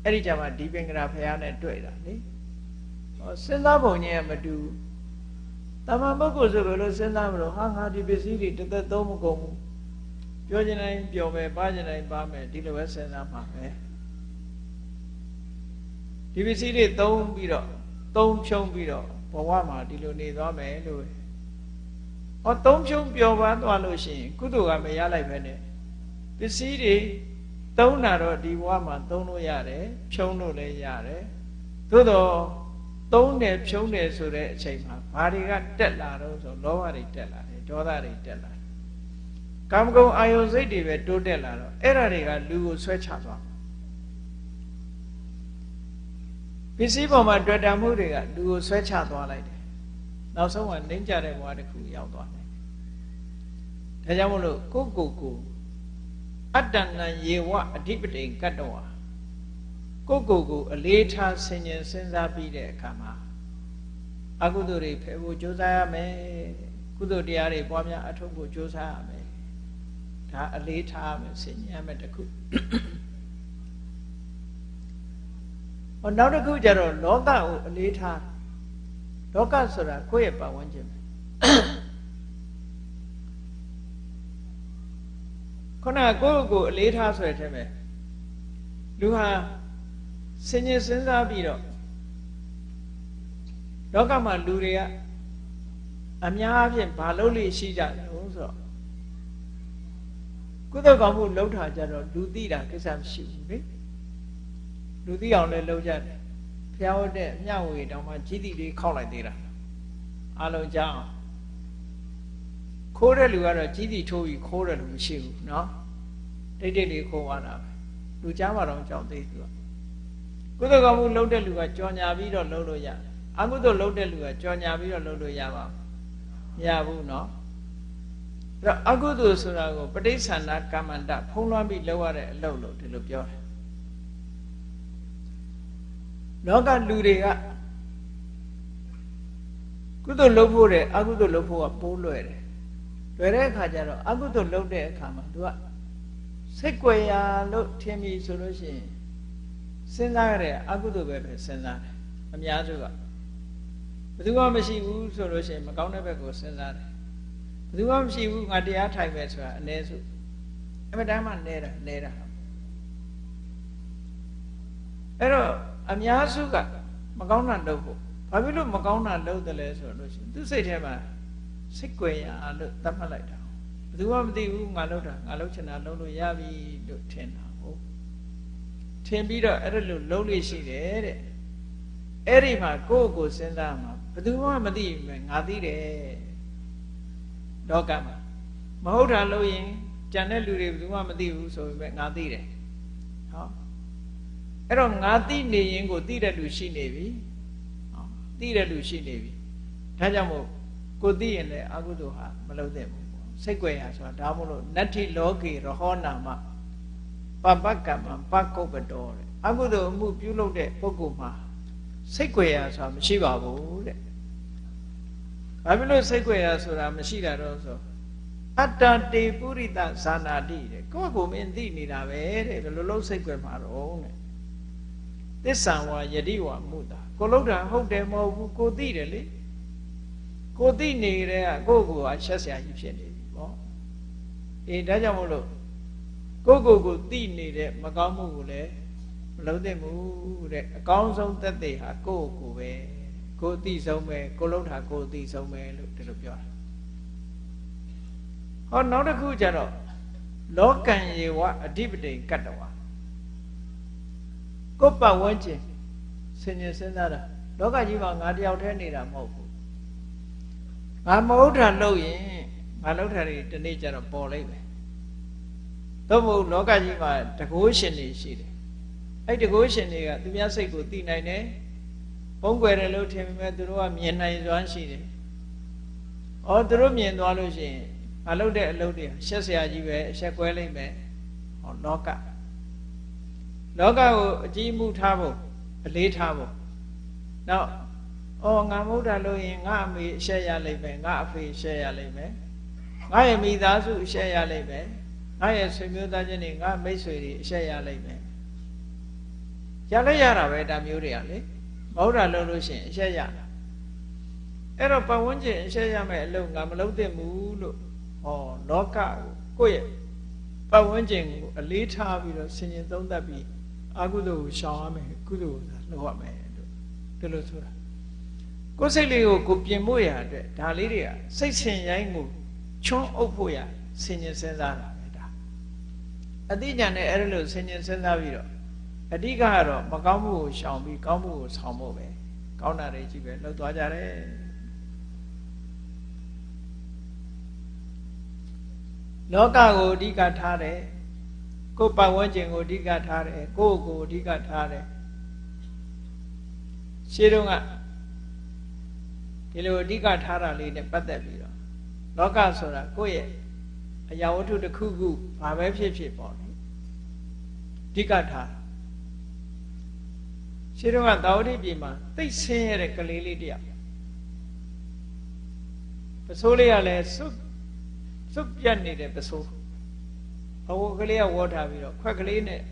Speaker 1: အဲ့ဒီကြမှာဒီပင်ကရာဖះနဲ့တွေ့တာလေဟောစဉ်းစားပုံချင်းမတူတမန်ပုဂ္ဂိုလ်ဆိုဘယ်လိုစဉ်းစားမလို့ဟာငါဒီပစ္စည်းတွေတသက်သုံးမကုန်ဘူးပြောချင်တိုင်းပြောမယ်ပါချင်တိုင်းပါမယ်ဒီလိုပဲစဉ်းစားမှာပဲဒီပစ္စည်းတွေသုံးပြီးတော့ သုံးဖြုံးပြီးတော့ဘဝမှာဒီလိုနေသွားမယ်လို့ဟောသုံးဖြုံးပျော်ပါသွားလို့ရှိရင်ကုသိုလ်ကမရလိုက်ပဲနဲ့ပစ္စည်းတွေသုံးတာတော့ဒီဘဝမှာသုံးလို့ရတယ်ဖြုံးလို့လည်းရတယ်သို့တော့သုံးတယ်ဖြုံးတယ်ဆိုတဲ့အချိန်မှာဘာတွေကတက်လာတော့ဆိုလောဘတွေတက်လာတယ်ဒေါသတွေတက်လာတယ်ကာမဂုဏ်အာယုစိတ်တွေပဲတိုးတက်လာတော့အဲ့ဓာတွေကလူကိုဆွဲချသွား ပစ္စည်းပေါ်မှာတွေ့တာမှုတွေကလူကိုဆွဲချသွားလိုက်တယ်နောက်ဆုံးကနှိမ့်ကြတဲ့ဘဝတစ်ခုရောက်သွားတယ်ဒါကြောင့်မလို့ကိုကိုကိုအတ္တနံယေဝအဓိပတိကတ္တဝါကိုယ့်ကိုယ်ကိုအလေးထားဆင်ញင်စဉ်းစားပြီးတဲ့အခါမှာအကုသိုလ်တွေဖယ်ဖို့ကြိုးစားရမယ်ကုသိုလ်တရားတွေပွားများအထောက်ဖို့ကြိုးစားရမယ်ဒါအလေးထားမယ်ဆင်ញင်ရမယ်တခု ဟောနောက်တစ်ခုကျတော့လောကကိုအလေးထားလောကဆိုတာကိုယ့်ရဲ့ပတ်ဝန်းကျင်ပဲခုနကကိုယ့်ကိုအလေးထားဆိုတဲ့အထက်ပဲလူဟာစင်ញင်စဉ်းစားပြီးတော့လောကမှာလူတွေကအများအားဖြင့်ဘာလုပ်လို့ရှိကြတယ်ဆိုတော့ကုသိုလ်ကောင်းမှုလှုပ်ထားကြတော့လူသိတာကိစ္စမရှိဘူးလေ လူသိအောင်လည်းလှုပ်ကြတယ်ဖျားဟုတ်တဲ့မြဝေတောင်မှကြီးတိလေးခောက်လိုက်သေးတာအလုံးကြောင်းခိုးတဲ့လူကတော့ကြီးတိထိုးပြီးခိုးတယ်လို့မရှိဘူးเนาะတိတ်တိတ်လေးခိုးသွားတာပဲလူကြားမှာတော့ကြောက်သေးသူကကုသိုလ်ကောင်းမှုလုပ်တဲ့လူကကြော်ညာပြီးတော့လုပ်လို့ရတယ်အကုသိုလ်လုပ်တဲ့လူကကြော်ညာပြီးတော့လုပ်လို့ရပါမရဘူးเนาะအဲ့တော့အကုသိုလ်ဆိုတာကိုပဋိသန္ဓကမ္မန္တဖုံးလွှမ်းပြီးလုပ်ရတဲ့အလုပ်လို့ဒီလိုပြောတယ် လောကလူတွေကကုသိုလ်လုပ်ဖို့တဲ့အကုသိုလ်လုပ်ဖို့ကပိုးလွယ်တယ်လွယ်တဲ့အခါကျတော့အကုသိုလ်လုပ်တဲ့အခါမှာသူကစိတ်ကြွယ်ရာလို့ထင်ပြီဆိုလို့ရှိရင်စဉ်းစားရတဲ့အကုသိုလ်ပဲပဲစဉ်းစားတယ်အများစုကဘယ်သူမှမရှိဘူးဆိုလို့ရှိရင်မကောင်းတဲ့ဘက်ကိုစဉ်းစားတယ်ဘယ်သူမှမရှိဘူးငါတရားထိုင်မယ်ဆိုတာအ ਨੇ စုအမတမ်းမှနေတာနေတာအဲ့တော့ အများစုကမကောင်းတာလုပ်ဖို့ဘာဖြစ်လို့မကောင်းတာလုပ်တယ်လဲဆိုလို့ရှိရင်သူစိတ်ထဲမှာစိတ်ကြွယ်ရာလို့သတ်မှတ်လိုက်တာဘယ်သူမှမသိဘူးငါလုပ်တာငါလုပ်ချင်တာလုပ်လို့ရပြီလို့ထင်တာဟုတ်ထင်ပြီးတော့အဲ့ဒါလို့လုပ်လို့ရှိတယ်တဲ့အဲ့ဒီမှာကိုယ့်ကိုယ်စဉ်းစားမှာဘယ်သူမှမသိဘူးငါသိတယ်လောကမှာမဟုတ်တာလို့ရင်ကြံတဲ့လူတွေဘယ်သူမှမသိဘူးဆိုပေမဲ့ငါသိတယ်ဟော အဲ့တော့ငါသိနေရင်ကိုသိတဲ့လူရှိနေပြီဟောသိတဲ့လူရှိနေပြီဒါကြောင့်မို့ကိုသိရင်လည်းအကုသိုလ်ဟာမလုပ်သင့်ဘူးစိတ်ကြွယ်ရဆိုတာဒါမို့လို့နတ္ထိလောကေရဟောနာမပပကမ္မပကုပ္ပတော်တဲ့အကုသိုလ်အမှုပြုလုပ်တဲ့ပုဂ္ဂိုလ်မှာစိတ်ကြွယ်ရဆိုတာမရှိပါဘူးတဲ့ဘာဖြစ်လို့စိတ်ကြွယ်ရဆိုတာမရှိတာတော့ဆိုအတ္တတေပုရိသဇာနာတိတဲ့ကိုယ့်ကိုမင်းသိနေတာပဲတဲ့ဘယ်လိုလုပ်စိတ်ကြွယ်မှာတော့တဲ့ သစ္ဆံဝါယတိဝါမုတာကိုလုတ်တာဟုတ်တယ်မဟုတ်ဘူးကိုသိတယ်လေကိုသိနေတဲ့ကကိုယ့်ကိုယ်ကရှက်ဆရာကြီးဖြစ်နေပြီပေါ့အေးဒါကြောင့်မို့လို့ကိုယ့်ကိုယ်ကိုသိနေတဲ့မကောင်းမှုကိုလည်းမလုံးသင့်ဘူးတဲ့အကောင်းဆုံးသက်သေဟာကိုယ့်ကိုယ်ပဲကိုယ်အသိဆုံးပဲကိုလုတ်တာကိုယ်အသိဆုံးပဲလို့ဒီလိုပြောတာဟောနောက်တစ်ခုကျတော့လောကံယေဝအဓိပတိကတ္တဝါ ကိုယ်ပတ်ဝန်းကျင်ဆင်ញင်စဉ်းစားတာလောကကြီးမှာငါတယောက်တည်းနေတာမဟုတ်ဘူးငါမဟုတ်တာလုပ်ရင်ငါလုပ်တာတွေဒီနေ့ကျတော့ပေါ်လိုက်မယ်သို့မဟုတ်လောကကြီးမှာတကိုးရှင်တွေရှိတယ်အဲ့တကိုးရှင်တွေကသူများစိတ်ကိုသိနိုင်တယ်ပုံွယ်တယ်လို့ထင်ပေမဲ့သူတို့ကမြင်နိုင်စွမ်းရှိတယ်။အော်သူတို့မြင်သွားလို့ရှိရင်ငါလုပ်တဲ့အလုပ်တွေရှက်စရာကြီးပဲအဆက်ကွဲလိမ့်မယ်။ဟောလောက လောကကိုအကြီးမှုထားဖို့အလေးထားဖို့နောက်အော်ငါမဟုတ်တာလို့ရင်ငါအမေအဆက်ရလိမ့်မယ်ငါအဖေအဆက်ရလိမ့်မယ်ငါရဲ့မိသားစုအဆက်ရလိမ့်မယ်ငါရဲ့ဆွေမျိုးသားချင်းတွေငါမိတ်ဆွေတွေအဆက်ရလိမ့်မယ်ရလည်းရတာပဲဒါမျိုးတွေကလေမဟုတ်တာလုပ်လို့ရှိရင်အဆက်ရအဲ့တော့ပတ်ဝန်းကျင်အဆက်ရမယ်အလုပ်ငါမလုပ်သင့်ဘူးလို့ဟောလောကကိုကိုယ့်ရဲ့ပတ်ဝန်းကျင်ကိုအလေးထားပြီးတော့ဆင်ញင်သုံးသပ်ပြီး အကုသိုလ်ကိုရှောင်ရမယ်ကုသိုလ်ကိုလုပ်ရမယ်လို့ဒီလိုဆိုတာကိုယ်စိတ်လေးကိုကိုပြင်ဖို့ရတဲ့ဒါလေးတွေကစိတ်ဆင်ရိုင်းကိုချွန်းအုပ်ဖို့ရဆင်ញင်စဉ်းစားတာပဲဒါအတိညာနဲ့အဲ့ဒါလို့ဆင်ញင်စဉ်းစားပြီးတော့အဓိကကတော့မကောင်းမှုကိုရှောင်ပြီးကောင်းမှုကိုဆောင်ဖို့ပဲကောင်းတာတွေကြီးပဲလှုပ်သွားကြတယ်လောကကိုအဓိကထားတယ် ကိုယ်ပတ်ဝန်းကျင်ကိုအဓိကထားတယ်ကိုယ့်ကိုအဓိကထားတယ်ရှင်းတော့ကဒီလိုအဓိကထားတာလေးနဲ့ပတ်သက်ပြီးတော့လောကဆိုတာကိုယ့်ရဲ့အရာဝတ္ထုတစ်ခုခုဘာပဲဖြစ်ဖြစ်ပေါ့လေအဓိကထားရှင်းတော့ကသာဝတိပြည်မှာသိဆင်းရဲတဲ့ကလေးလေးတယောက်ပစိုးလေးကလည်းစွတ်စွတ်ပြတ်နေတဲ့ပစိုး အဝကလေးကဝေါ်ထားပြီးတော့ခွက်ကလေးနဲ့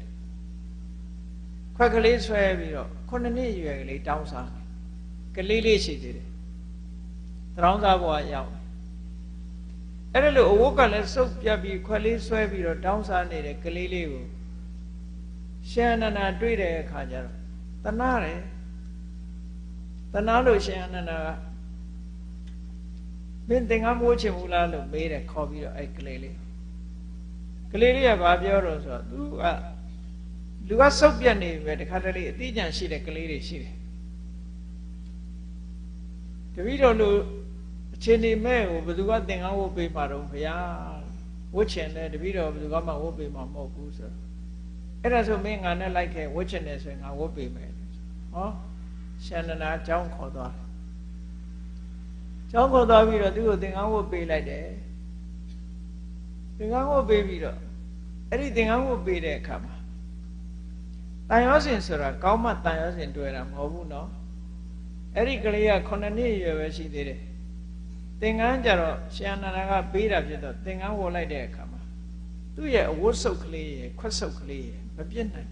Speaker 1: ခွက်ကလေးဆွဲပြီးတော့ခုနှစ်နှစ်ရွယ်ကလေးတောင်းစားကလေးလေးရှိသေးတယ်တရောင်းစားဘဝရောက်အဲ့ဒါလို့အဝတ်ကလည်းစုပ်ပြတ်ပြီးခွက်လေးဆွဲပြီးတော့တောင်းစားနေတဲ့ကလေးလေးကိုရှင်အနန္ဒာတွေ့တဲ့အခါကျတော့တနာတယ်တနာလို့ရှင်အနန္ဒာကမင်းသင်္ကန်းမိုးချင်ဘူးလားလို့မေးတယ်ခေါ်ပြီးတော့အဲ့ကလေးလေး ကလေးလေးကဘာပြောတော့ဆိုတော့ तू ကလူကစုပ်ပြတ်နေပြီပဲတခါတလေအတိအကျန်ရှိတဲ့ကလေးတွေရှိတယ်တပည့်တော်လို့အချိန်နေမဲ့ကိုဘယ်သူကသင်္ကန်းဝတ်ပေးမှာတော့ဘုရားဝတ်ချင်တယ်တပည့်တော်ဘယ်သူကမှဝတ်ပေးမှာမဟုတ်ဘူးဆိုတော့အဲ့ဒါဆိုမင်းငါနဲ့လိုက်ခဲ့ဝတ်ချင်တယ်ဆိုရင်ငါဝတ်ပေးမယ်ဟောရှန္ဒနာအကြောင်းခေါ်သွားတယ်ကျောင်းခေါ်သွားပြီးတော့သူ့ကိုသင်္ကန်းဝတ်ပေးလိုက်တယ် သင်္ကန်းဝတ်ပေးပြီးတော့အဲ့ဒီသင်္ကန်းဝတ်ပေးတဲ့အခါမှာတန်ရောစင်ဆိုတာကောင်းမှတန်ရောစင်တွေ့တာမဟုတ်ဘူးနော်အဲ့ဒီကလေးက9နှစ်ရွယ်ပဲရှိသေးတယ်သင်္ကန်းကြတော့ရှင်အနန္ဒာကပေးတာဖြစ်တော့သင်္ကန်းဝတ်လိုက်တဲ့အခါမှာသူ့ရဲ့အဝတ်စုပ်ကလေးရဲ့ခွက်စုပ်ကလေးရဲ့မပြည့်နိုင်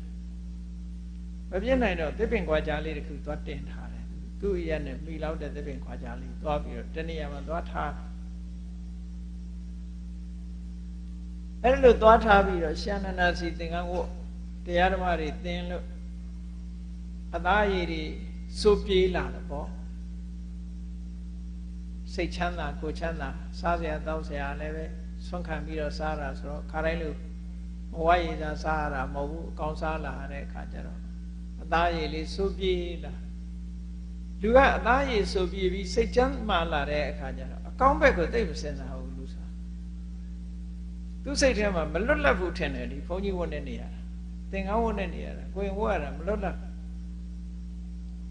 Speaker 1: မပြည့်နိုင်တော့သစ်ပင်ကွာကြားလေးတစ်ခုသွားတင်ထားတယ်သူ့ရဲ့နဲ့မိလောက်တဲ့သစ်ပင်ခွာကြားလေးသွားပြီးတော့တနေရာမှာသွားထား အဲ့လိုသွားထားပြီးတော့ရှန္ဒနာစီသင်္ကန်းဝတ်တရားဓမ္မတွေသင်လို့အသားရည်တွေစိုးပြေးလာတယ်ပေါ့စိတ်ချမ်းသာကိုချမ်းသာစားစရာတောက်စရာလည်းပဲဆွန့်ခံပြီးတော့စားတာဆိုတော့ခါတိုင်းလို့မဝရည်သာစားရတာမဟုတ်ဘူးအကောင်းစားလာတဲ့အခါကျတော့အသားရည်လေးစိုးပြေးလာလူကအသားရည်စိုးပြေးပြီးစိတ်ချမ်းသာလာတဲ့အခါကျတော့အကောင်းဘက်ကိုသိမစင်စားဘူးလူစား သူစိတ်ထဲမှာမလွတ်လပ်ဘူးထင်တယ်ဒီဘုန်းကြီးဝတ်နေနေရတာသင်္ကန်းဝတ်နေနေရတာကိုရင်ဝတ်ရတာမလွတ်လပ်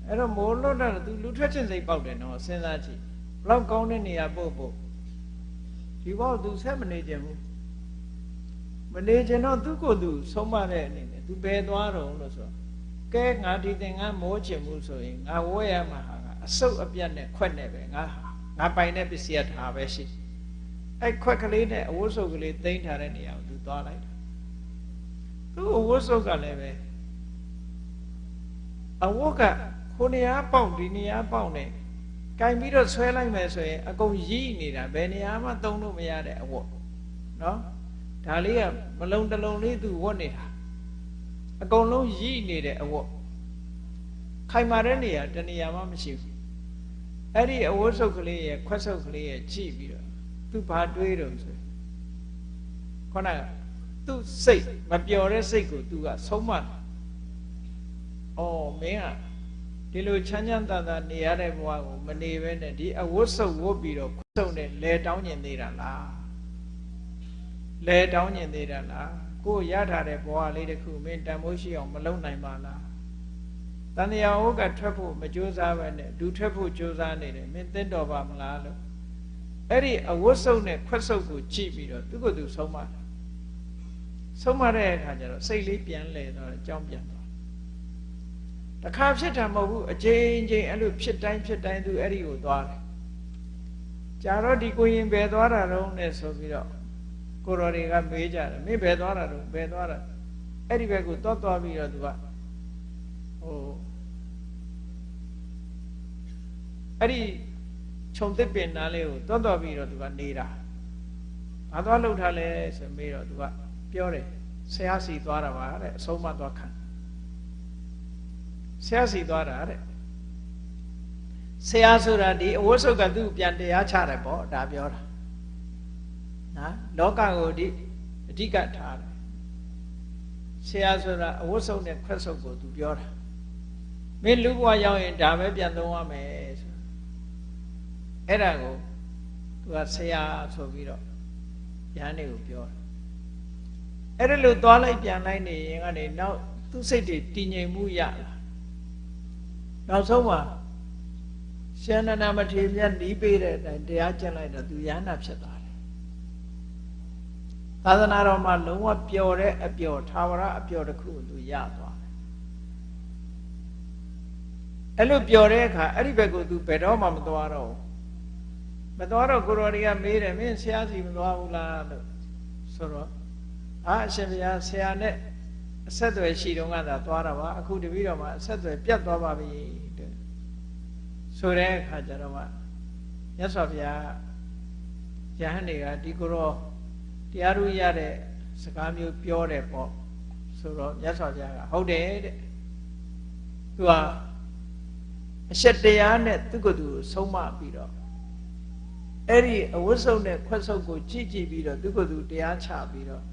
Speaker 1: အဲ့တော့မိုးလွတ်တော့သူလူထွက်ချင်းစိတ်ပေါက်တယ်နော်စဉ်းစားကြည့်ဘလောက်ကောင်းတဲ့နေရာပို့ပို့ဒီဘောသူဆက်မနေကြဘူးမနေကြတော့သူ့ကိုယ်သူဆုံးမတဲ့အနေနဲ့သူဘယ်သွားတော့လို့ဆိုတော့ကဲငါဒီသင်္ကန်းမိုးချင်မှုဆိုရင်ငါဝဲရမှာဟာအဆုပ်အပြတ်နဲ့ခွက်နဲ့ပဲငါငါပိုင်တဲ့ပစ္စည်းထားပဲရှိ အဲ့ခွက်ကလေးနဲ့အဝတ်စုပ်ကလေးသိမ်းထားတဲ့နေရာကိုသူသွားလိုက်တာသူ့အဝတ်စုပ်ကလည်းပဲအဝတ်ကခုနေရာပေါက်ဒီနေရာပေါက်နေကင်ပြီးတော့ဆွဲလိုက်မယ်ဆိုရင်အကုန်ရီးနေတာဘယ်နေရာမှသုံးလို့မရတဲ့အဝတ်နော်ဒါလေးကမလုံးတလုံးလေးသူဝတ်နေတာအကုန်လုံးရီးနေတဲ့အဝတ်ခိုင်မာတဲ့နေရာတနေရာမှမရှိဘူးအဲ့ဒီအဝတ်စုပ်ကလေးရဲ့ခွက်စုပ်ကလေးရဲ့ကြည့်ပြီးတော့ သူဘာတွေးတော့ဆိုခေါနကသူ့စိတ်မပျော်တဲ့စိတ်ကိုသူကဆုံးမတယ်။အော်မင်းကဒီလိုချမ်းချမ်းသာသာနေရတဲ့ဘဝကိုမနေဘဲနဲ့ဒီအဝတ်စုပ်ဝတ်ပြီးတော့ခွဆုံနဲ့လဲတောင်းကျင်နေတာလား။လဲတောင်းကျင်နေတာလား။ကိုရထားတဲ့ဘဝလေးတစ်ခုမင်းတန်ဖိုးရှိအောင်မလုပ်နိုင်ပါလား။တန်တရားဟုတ်ကထွက်ဖို့မကြိုးစားပဲနဲ့ဒူထွက်ဖို့ကြိုးစားနေတယ်မင်းသိတော်ပါမလားလို့ အဲ့ဒီအဝတ်စုပ်နဲ့ခွက်စုပ်ကိုကြည့်ပြီးတော့သူကသူဆုံးမတယ်ဆုံးမတဲ့အခါကျတော့စိတ်လေးပြန်လဲတော့အကြောင်းပြန်သွားတခါဖြစ်တာမဟုတ်ဘူးအချိန်ချင်းအဲ့လိုဖြစ်တိုင်းဖြစ်တိုင်းသူအဲ့ဒီကိုသွားတယ်ကြာတော့ဒီကိုရင်ဘယ်သွားတာတော့နဲ့ဆိုပြီးတော့ကိုတော်တွေကမေးကြတယ်မင်းဘယ်သွားတာတော့ဘယ်သွားတာအဲ့ဒီဘက်ကိုသွားသွားပြီးတော့သူကဟိုအဲ့ဒီ ခြုံတစ်ပင်နားလေးကိုသွားသွားပြီးတော့သူကနေတာဘာသွားလှုပ်ထားလဲဆိုမေးတော့သူကပြောတယ်ဆရာစီသွားတာပါတဲ့အဆုံးမသွားခံဆရာစီသွားတာတဲ့ဆရာဆိုတာဒီအဝတ်စုပ်ကသူ့ပြန်တရားချတယ်ပေါ့ဒါပြောတာနော်လောကကိုဒီအဓိကထားတယ်ဆရာဆိုတာအဝတ်စုပ်နဲ့ခွက်စုပ်ကိုသူပြောတာမင်းလူဘဝရောက်ရင်ဒါပဲပြန်သုံးရမယ်ဆို အဲ့ဒါကိုသူကဆရာဆိုပြီးတော့ယဟန်တွေကိုပြောတာအဲ့ဒါလို့သွားလိုက်ပြန်လိုက်နေရင်ကနေနောက်သူ့စိတ်တွေတည်ငြိမ်မှုရလာနောက်ဆုံးမှာရှင်နန္ဒမထေရမြတ်နီးပေးတဲ့အတိုင်းတရားကျင့်လိုက်တော့သူရဟနာဖြစ်သွားတယ်သာသနာတော်မှာလုံးဝပျော်တဲ့အပျော်သာဝရအပျော်တစ်ခုကိုသူရသွားတယ်အဲ့လိုပြောတဲ့အခါအဲ့ဒီဘက်ကို तू ဘယ်တော့မှမသွားတော့ဘူး မသွားတော့ကိုရော်တွေကမေးတယ်မင်းဆရာစီမသွားဘူးလားလို့ဆိုတော့အာအရှင်ဘုရားဆရာနဲ့အဆက်အသွယ်ရှိတော့ကသာသွားတာပါအခုတပည့်တော်မှာအဆက်အသွယ်ပြတ်သွားပါပြီတဲ့ဆိုတဲ့အခါကျတော့မှမြတ်စွာဘုရားယဟန်တွေကဒီကိုရောတရားဥရတဲ့စကားမျိုးပြောတယ်ပေါ့ဆိုတော့မြတ်စွာဘုရားကဟုတ်တယ်တဲ့သူကအရှက်တရားနဲ့သူကသူဆုံးမပြီးတော့ အဲ့ဒီအဝတ်စုံနဲ့ခွက်စုပ်ကိုကြည့်ကြည့်ပြီးတော့သူကသူတရားချပြီးတော့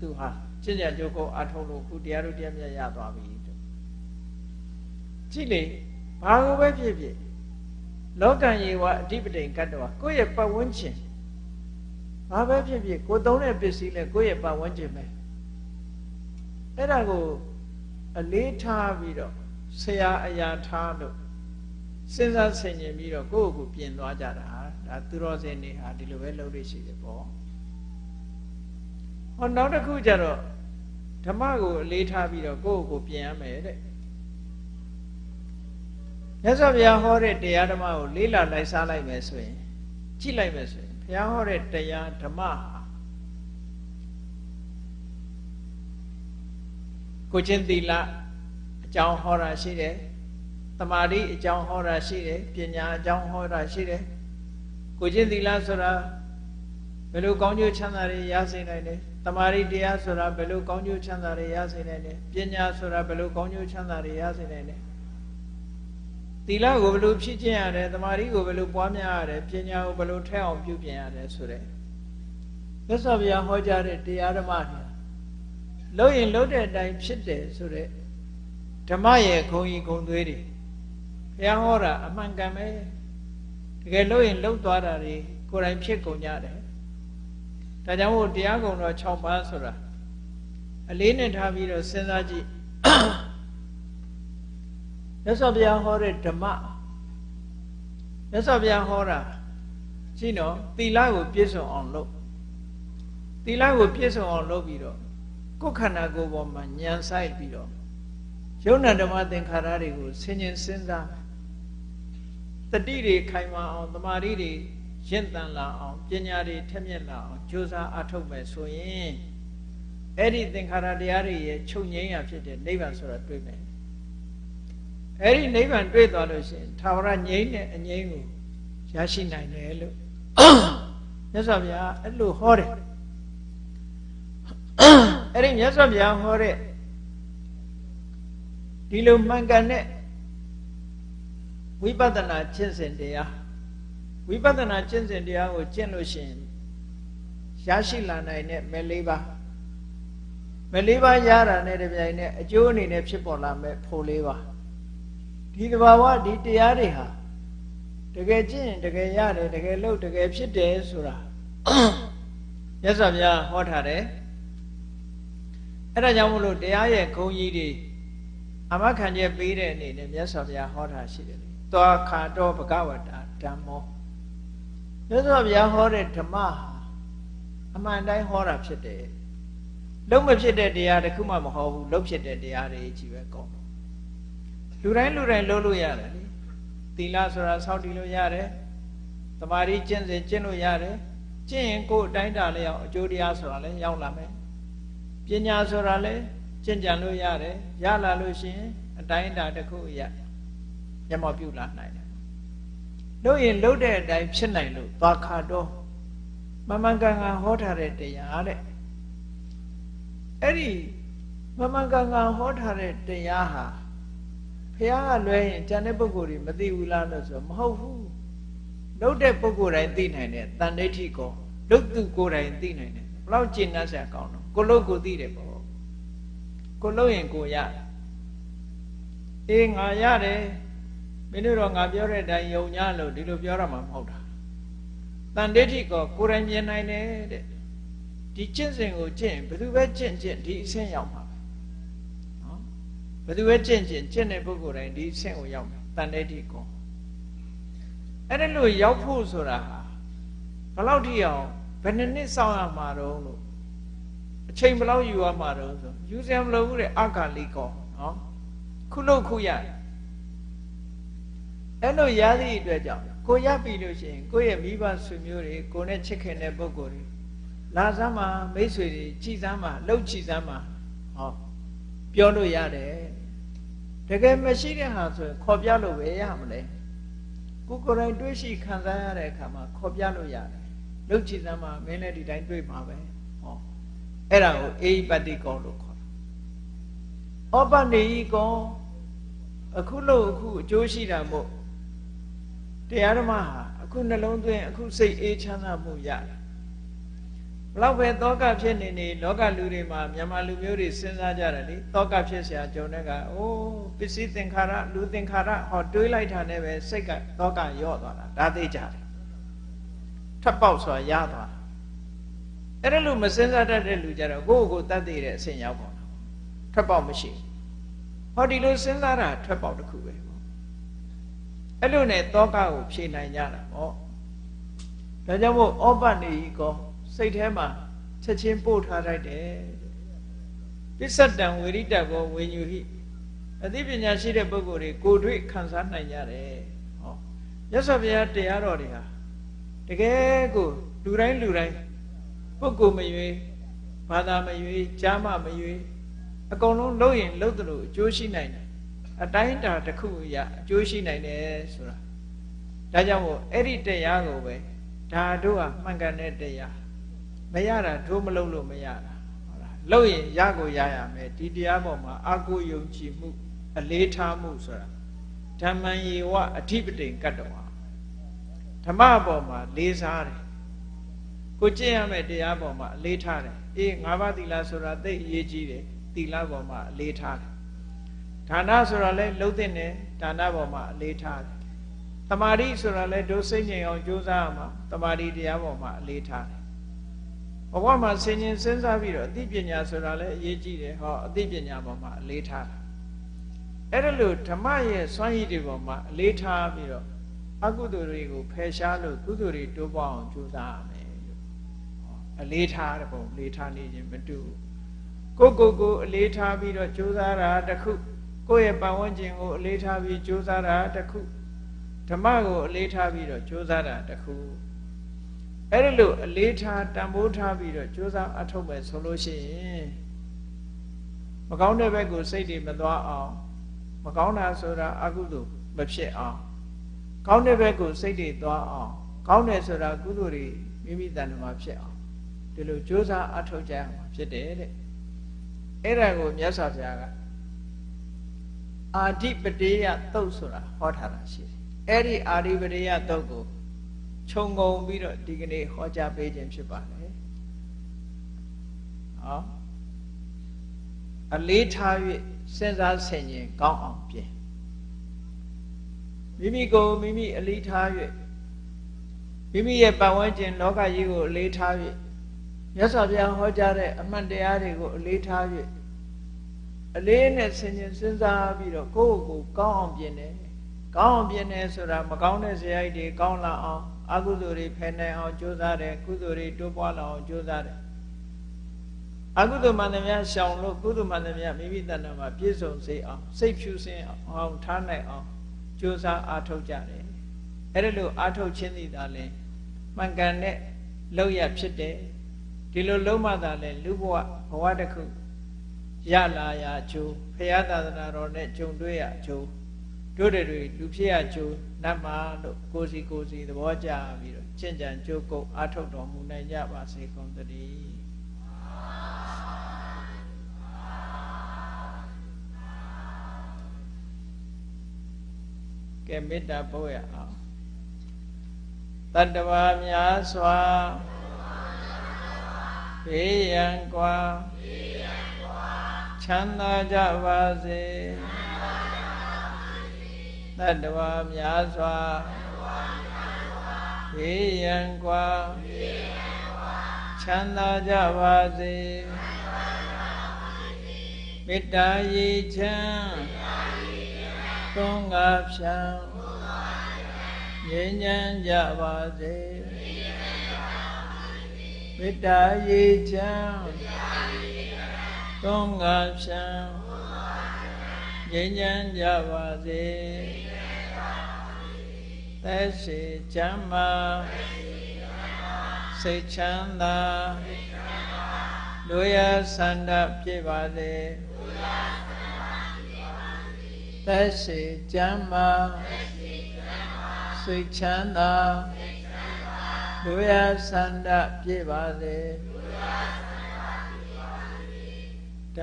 Speaker 1: သူဟာကျင့်ကြံကြိုးကိုအထုံးလို့ခုတရားတို့တရားမြတ်ရသွားပြီတဲ့ကြည့်လေဘာကိုပဲဖြစ်ဖြစ်လောကံယေဝအဓိပတိကတ္တဝကိုယ့်ရဲ့ပတ်ဝန်းကျင်ဘာပဲဖြစ်ဖြစ်ကိုသုံးတဲ့ပစ္စည်းလဲကိုယ့်ရဲ့ပတ်ဝန်းကျင်ပဲအဲ့ဒါကိုအလေးထားပြီးတော့ဆရာအရာထားလို့စဉ်းစားဆင်ခြင်ပြီးတော့ကိုယ့်ကိုယ်ပြင်သွားကြတာ ဒါသူတော်စင်တွေဟာဒီလိုပဲလုပ်လို့ရှိတယ်ပေါ့ဟောနောက်တစ်ခုကျတော့ဓမ္မကိုအလေးထားပြီးတော့ကိုယ့်ကိုယ်ပြင်ရမယ်တဲ့မြတ်စွာဘုရားဟောတဲ့တရားဓမ္မကိုလေးလာလိုက်စားလိုက်မယ်ဆိုရင်ကြည့်လိုက်မယ်ဆိုရင်ဘုရားဟောတဲ့တရားဓမ္မဟာကိုချင်းသီလအကြောင်းဟောတာရှိတယ်တမာတိအကြောင်းဟောတာရှိတယ်ပညာအကြောင်းဟောတာရှိတယ် ကိုချင်းသီလဆိုတာဘယ်လိုကောင်းကျိုးချမ်းသာတွေရစေနိုင်လဲတမာတိတရားဆိုတာဘယ်လိုကောင်းကျိုးချမ်းသာတွေရစေနိုင်လဲပညာဆိုတာဘယ်လိုကောင်းကျိုးချမ်းသာတွေရစေနိုင်လဲသီလကိုဘယ်လိုဖြည့်ကျင့်ရတယ်တမာတိကိုဘယ်လိုပွားများရတယ်ပညာကိုဘယ်လိုထက်အောင်ပြုပြင်ရတယ်ဆိုတဲ့မြတ်စွာဘုရားဟောကြားတဲ့တရားဓမ္မတွေလို့ရင်လို့တဲ့အတိုင်းဖြစ်တယ်ဆိုတဲ့ဓမ္မရဲ့ခုံကြီးခုံသွေးတွေဘုရားဟောတာအမှန်ကန်ပဲ တကယ်လို့ရင်လှုပ်သွားတာတွေကိုယ်တိုင်ဖြစ်ကုန်ကြတယ်ဒါကြောင့်မို့တရားကုံတော်6ပါးဆိုတာအလေးနဲ့ထားပြီးတော့စဉ်းစားကြည့်မြတ်စွာဘုရားဟောတဲ့ဓမ္မမြတ်စွာဘုရားဟောတာကြည့်နော်သီလကိုပြည့်စုံအောင်လုပ်သီလကိုပြည့်စုံအောင်လုပ်ပြီးတော့ကိုယ်ခန္ဓာကိုယ်ပေါ်မှာညံဆိုင်ပြီးတော့ယုံနာဓမ္မသင်္ခါရတွေကိုဆင်ញင်စဉ်းစား တတိတွေခိုင်မာအောင်တမာတိတွေရင့်တန်လာအောင်ပညာတွေထက်မြက်လာအောင်ကြိုးစားအထောက်မယ်ဆိုရင်အဲ့ဒီသင်္ခါရတရားတွေရဲ့ချုပ်ငြိမ်းရဖြစ်တဲ့နိဗ္ဗာန်ဆိုတာတွေ့မယ်အဲ့ဒီနိဗ္ဗာန်တွေ့သွားလို့ရှိရင်သာဝရငြိမ်းတဲ့အငြိမ်းကိုရရှိနိုင်တယ်လို့မြတ်စွာဘုရားအဲ့လိုဟောတယ်အဲ့ဒီမြတ်စွာဘုရားဟောတဲ့ဒီလိုမှန်ကန်တဲ့ ဝိပဿနာကျင့်စဉ်တရားဝိပဿနာကျင့်စဉ်တရားကိုကျင့်လို့ရှိရင်ရရှိလာနိုင်တဲ့မဲလေးပါမဲလေးပါရတာနဲ့တပြိုင်နက်အကျိုးအနေနဲ့ဖြစ်ပေါ်လာမဲ့ဖို့လေးပါဒီတဘာဝဒီတရားတွေဟာတကယ်ကျင့်တကယ်ရတယ်တကယ်လုပ်တကယ်ဖြစ်တယ်ဆိုတာမြတ်စွာဘုရားဟောထားတယ်အဲ့ဒါကြောင့်မလို့တရားရဲ့ဂုဏ်ကြီးတွေအမခံချက်ပေးတဲ့အနေနဲ့မြတ်စွာဘုရားဟောထားရှိတယ်လေ သွားခါတော့ဘဂဝတာဓမ္မောမြတ်စွာဘုရားဟောတဲ့ဓမ္မဟာအမှန်တိုင်းဟောတာဖြစ်တယ်လုံးမဖြစ်တဲ့တရားတခုမှမဟောဘူးလုံးဖြစ်တဲ့တရားတွေကြီးပဲကောင်းလူတိုင်းလူတိုင်းလုံးလို့ရတယ်လေသီလဆိုတာစောင့်တည်လို့ရတယ်တမာရီကျင့်စဉ်ကျင့်လို့ရတယ်ကျင့်ရင်ကိုယ်အတိုင်းတာလေးအောင်အကျိုးတရားဆိုတာလည်းရောက်လာမယ်ပညာဆိုတာလည်းကျင့်ကြံလို့ရတယ်ရလာလို့ရှိရင်အတိုင်းတာတစ်ခုရ မျက်မှောက်ပြုလာနိုင်တယ်လို့ရင်လှုပ်တဲ့အတိုင်းဖြစ်နိုင်လို့သွားခါတော့မမကန်ကန်ဟောထားတဲ့တရားတဲ့အဲ့ဒီမမကန်ကန်ဟောထားတဲ့တရားဟာဖះကလွဲရင်ကျန်တဲ့ပုဂ္ဂိုလ်တွေမသိဘူးလားလို့ဆိုမဟုတ်ဘူးလှုပ်တဲ့ပုဂ္ဂိုလ်တိုင်းသိနိုင်တယ်တန်ဋိဋ္ဌိကောလှုပ်သူကိုယ်တိုင်သိနိုင်တယ်ဘလောက်ကျင့်တတ်စရာကောင်းတော့ကိုလို့ကိုသိတယ်ပေါ့ကိုလို့ရင်ကိုရအေးငါရတယ် မင်းတို့တော့ငါပြောတဲ့အတိုင်းယုံညာလို့ဒီလိုပြောရမှာမဟုတ်တာတန်ဋိဋ္ဌိကောကိုယ်တိုင်မြင်နိုင်တယ်တဲ့ဒီကျင့်စဉ်ကိုကျင့်ဘယ်သူပဲကျင့်ကျင့်ဒီအဆင့်ရောက်မှာပဲနော်ဘယ်သူပဲကျင့်ကျင့်ကျင့်တဲ့ပုဂ္ဂိုလ်တိုင်းဒီအဆင့်ကိုရောက်မှာတန်ဋိဋ္ဌိကောအဲ့ဒါလို့ရောက်ဖို့ဆိုတာဟာဘယ်လောက်ထိအောင်ဘယ်နှစ်နှစ်စောင့်ရမှာတော့လို့အချိန်ဘယ်လောက်ယူရမှာတော့ဆိုယူစရာမလိုဘူးတဲ့အကာလိကောနော်ခုလို့ခုရတယ် အဲ့လိုရသည့်အတွက်ကြောင့်ကိုရပြီလို့ရှိရင်ကိုယ့်ရဲ့မိဘဆွေမျိုးတွေကိုနဲ့ချစ်ခင်တဲ့ပုဂ္ဂိုလ်တွေလာစမ်းမှာမိတ်ဆွေတွေကြည်စမ်းမှာလှုပ်ကြည်စမ်းမှာဟောပြောလို့ရတယ်တကယ်မရှိတဲ့ဟာဆိုရင်ခေါ်ပြလို့ပဲရမလဲကိုကိုယ်တိုင်တွေးရှိခံစားရတဲ့အခါမှာခေါ်ပြလို့ရတယ်လှုပ်ကြည်စမ်းမှာမင်းလည်းဒီတိုင်းတွေးမှာပဲဟောအဲ့ဒါကိုအေဟိပတိကောလို့ခေါ်တာဩပနေဟိကောအခုလို့အခုအကျိုးရှိတာမို့ တရားဓမ္မဟာအခုနှလုံးသွင်းအခုစိတ်အေးချမ်းသာမှုရတယ်ဘလောက်ပဲတောကဖြစ်နေနေလောကလူတွေမှာမြန်မာလူမျိုးတွေစဉ်းစားကြတယ်လေတောကဖြစ်เสียကြုံတဲ့ကအိုးပစ္စည်းသင်္ခါရလူသင်္ခါရဟောတွေးလိုက်တာနဲ့ပဲစိတ်ကတောကရော့သွားတာဒါသိကြတယ်ထပ်ပေါက်ဆိုတာရသွားတာအဲ့ဒါလို့မစဉ်းစားတတ်တဲ့လူကြတော့ကိုယ့်ကိုယ်တတ်သိတဲ့အဆင့်ရောက်ပါတော့ထပ်ပေါက်မရှိဟောဒီလိုစဉ်းစားတာထပ်ပေါက်တစ်ခုပဲ အဲ့လိုနဲ့တောကကိုဖြေနိုင်ကြတာပေါ့ဒါကြောင့်မို့ဩပနေဤကောစိတ်ထဲမှာချက်ချင်းပို့ထားလိုက်တယ်ပစ္စတံဝေရိတဘောဝေညူဟိအသိပညာရှိတဲ့ပုဂ္ဂိုလ်တွေကိုတွေ့ခံစားနိုင်ကြတယ်ဟောမြတ်စွာဘုရားတရားတော်တွေဟာတကယ်ကိုလူတိုင်းလူတိုင်းပုဂ္ဂိုလ်မရွေးဘာသာမရွေးကြားမမရွေးအကုန်လုံးလုပ်ရင်လုပ်တယ်လို့အကျိုးရှိနိုင်တယ် အတိုင်းတာတစ်ခုရအကျိုးရှိနိုင်တယ်ဆိုတာဒါကြောင့်မို့အဲ့ဒီတရားကိုပဲဒါတို့ဟာမှန်ကန်တဲ့တရားမရတာတို့မလုပ်လို့မရတာဟုတ်လားလုပ်ရင်ရကိုရရမယ်ဒီတရားပေါ်မှာအာကိုယုံကြည်မှု အလေးထားမှုဆိုတာဓမ္မံယေဝအဓိပတိကတ္တဝါဓမ္မပေါ်မှာလေးစားတယ်ကိုကျင့်ရမယ်တရားပေါ်မှာအလေးထားတယ်အေးငါးပါးသီလဆိုတာသိအရေးကြီးတယ်သီလပေါ်မှာအလေးထားတယ် ဒါနဆိုတာလဲလှုပ်တဲ့နဲ့ဒါနပေါ်မှာအလေးထားတယ်တမာတိဆိုတာလဲဒုစိတ်ငြိမ်အောင်ကြိုးစားရမှာတမာတိတရားပေါ်မှာအလေးထားတယ်ဘဝမှာဆင်ញင်စဉ်းစားပြီးတော့အသိပညာဆိုတာလဲအရေးကြီးတယ်ဟောအသိပညာပေါ်မှာအလေးထားတာအဲ့ဒါလို့ဓမ္မရဲ့စွမ်းရည်တွေပေါ်မှာအလေးထားပြီးတော့အကုသိုလ်တွေကိုဖယ်ရှားလို့ကုသိုလ်တွေတိုးပွားအောင်ကြိုးစားရမယ်လို့အလေးထားတဲ့ပုံအလေးထားနေခြင်းမတူကိုကိုကိုအလေးထားပြီးတော့ကြိုးစားတာတခု ကိုယ့်ရဲ့ပတ်ဝန်းကျင်ကိုအလေးထားပြီးကြိုးစားတာတခုဓမ္မကိုအလေးထားပြီးတော့ကြိုးစားတာတခုအဲ့ဒီလိုအလေးထားတန်ဖိုးထားပြီးတော့ကြိုးစားအထောက်မဲ့ဆိုလို့ရှိရင်မကောင်းတဲ့ဘက်ကိုစိတ်တွေမသွားအောင်မကောင်းတာဆိုတာအကုသိုလ်မဖြစ်အောင်ကောင်းတဲ့ဘက်ကိုစိတ်တွေသွားအောင်ကောင်းတယ်ဆိုတာကုသိုလ်တွေမိမိတဏ္ဍမှာဖြစ်အောင်ဒီလိုကြိုးစားအထောက်ကြရမှာဖြစ်တယ်တဲ့အဲ့ဒါကိုမြတ်စွာဘုရားက အာဓိပတေယသုတ်ဆိုတာဟောထားတာရှိတယ်အဲ့ဒီအာဓိပတေယသုတ်ကိုခြုံငုံပြီးတော့ဒီကနေ့ဟောကြားပေးခြင်းဖြစ်ပါတယ်ဟောအလေးထား၍စဉ်းစားဆင်ခြင်ကောင်းအောင်ပြင်မိမိကိုမိမိအလေးထား၍မိမိရဲ့ပတ်ဝန်းကျင်လောကကြီးကိုအလေးထား၍မြတ်စွာဘုရားဟောကြားတဲ့အမှန်တရားတွေကိုအလေးထား၍ အလေးနဲ့ဆင်ခြင်စဉ်းစားပြီးတော့ကိုယ့်ကိုယ်ကောင်းအောင်ပြင်တယ်ကောင်းအောင်ပြင်တယ်ဆိုတာမကောင်းတဲ့ဇယိုက်တွေကောင်းလာအောင်အကုသိုလ်တွေဖယ်နိုင်အောင်ကြိုးစားတယ်ကုသိုလ်တွေတိုးပွားလာအောင်ကြိုးစားတယ်အကုသိုလ်မှန်သမျှရှောင်လို့ကုသိုလ်မှန်သမျှမိမိတဏ္ဍာမှာပြည့်စုံစေအောင်စိတ်ဖြူစင်အောင်ထားနိုင်အောင်ကြိုးစားအားထုတ်ကြတယ်အဲ့ဒါလို့အားထုတ်ခြင်းသည်သာလဲမှန်ကန်တဲ့လောက်ရဖြစ်တယ်ဒီလိုလုံးမသာလဲလူဘဝဘဝတစ်ခု ရလာရအကျိုးဖရာသာသနာတော်နဲ့ကြုံတွေ့ရအကျိုးတို့တွေလူဖြစ်ရကျိုးနတ်မှာလို့ကိုစီကိုစီသဘောကျပြီးတော့ကျင့်ကြံကြိုးကုပ်အားထုတ်တော်မူနိုင်ကြပါစေကုန်သတည်းကဲမေတ္တာပို့ရအောင်တတ္တဝါများစွာဘေးရန်กว่า ချမ်းသာကြပါစေတတ္တဝါများစွာေယံကွာချမ်းသာကြပါစေမေတ္တာရေချမ်းသွန်ငါဖြံငြိမ်းချမ်းကြပါစေမေတ္တာရေချမ်း သုံးငါဖြံငြိမ်းချမ်းကြပါစေသက်ရှိချမ်းမာစိတ်ချမ်းသာလူရဆန္ဒပြည့်ပါစေသက်ရှိချမ်းမာစိတ်ချမ်းသာလူရဆန္ဒပြည့်ပါစေ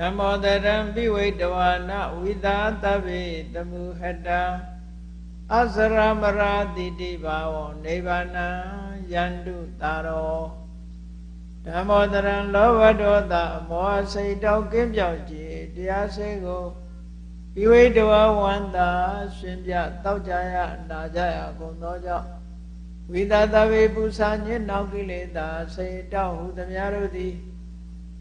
Speaker 1: ဓမ္မောတရံပိဝိတဝါနဝိသာတဗ္ဗေတမုဟတံအစရမရာတိတိဘာဝနိဗ္ဗာနံယန္တုတာရောဓမ္မောတရံလောဘဒေါသမောဟစိတ်တောက်ကင်းပြောက်ကြည်တရားစိတ်ကိုပိဝိတဝဝန္တာရှင်ပြတောက်ကြရနာကြရကုန်သောကြောင့်ဝိသတဗေပုစာညစ်နောက်ကိလေသာစိတ်တောက်ဟုသမျှတို့သည်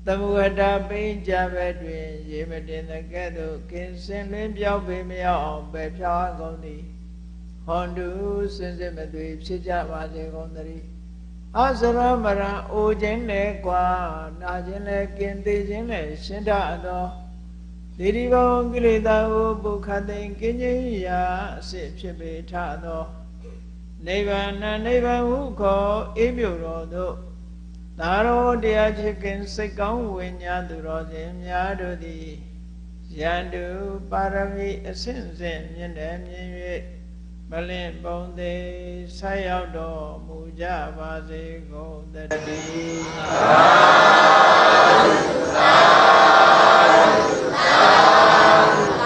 Speaker 1: သမုဟတာပိဉ္ကြဘက်တွင် ရေမတင်တဲ့ကဲ့သို့ကင်းစင်လင်းပြောင်းပေမရောက်အောင်ပဲဖြောင်းကုန်သည်ဟွန်တုစင်စစ်မသွေဖြစ်ကြပါစေကုန်သတည်းအစရမရံအိုခြင်းနဲ့ကွာနာခြင်းနဲ့ကင်းသေးခြင်းနဲ့ရှင်းတတ်သောဒီဒီဘောကိလေသာဟုပုခသိင်ကင်းခြင်းရာအစစ်ဖြစ်ပေထသောနိဗ္ဗာန်နိဗ္ဗာန်ဟုခေါ်အေးမြုတော်သို့ သာရောတရားဖြစ်ခင်စိတ်ကောင်းဝိညာဉ်သူတော်စင်များတို့သည်ယန္တုပါရမီအစဉ်စဉ်မြင့်တယ်မြင်၍မလင့်ပုံသေးဆက်ရောက်တော်မူကြပါစေကုန်တည်းသာသာသာ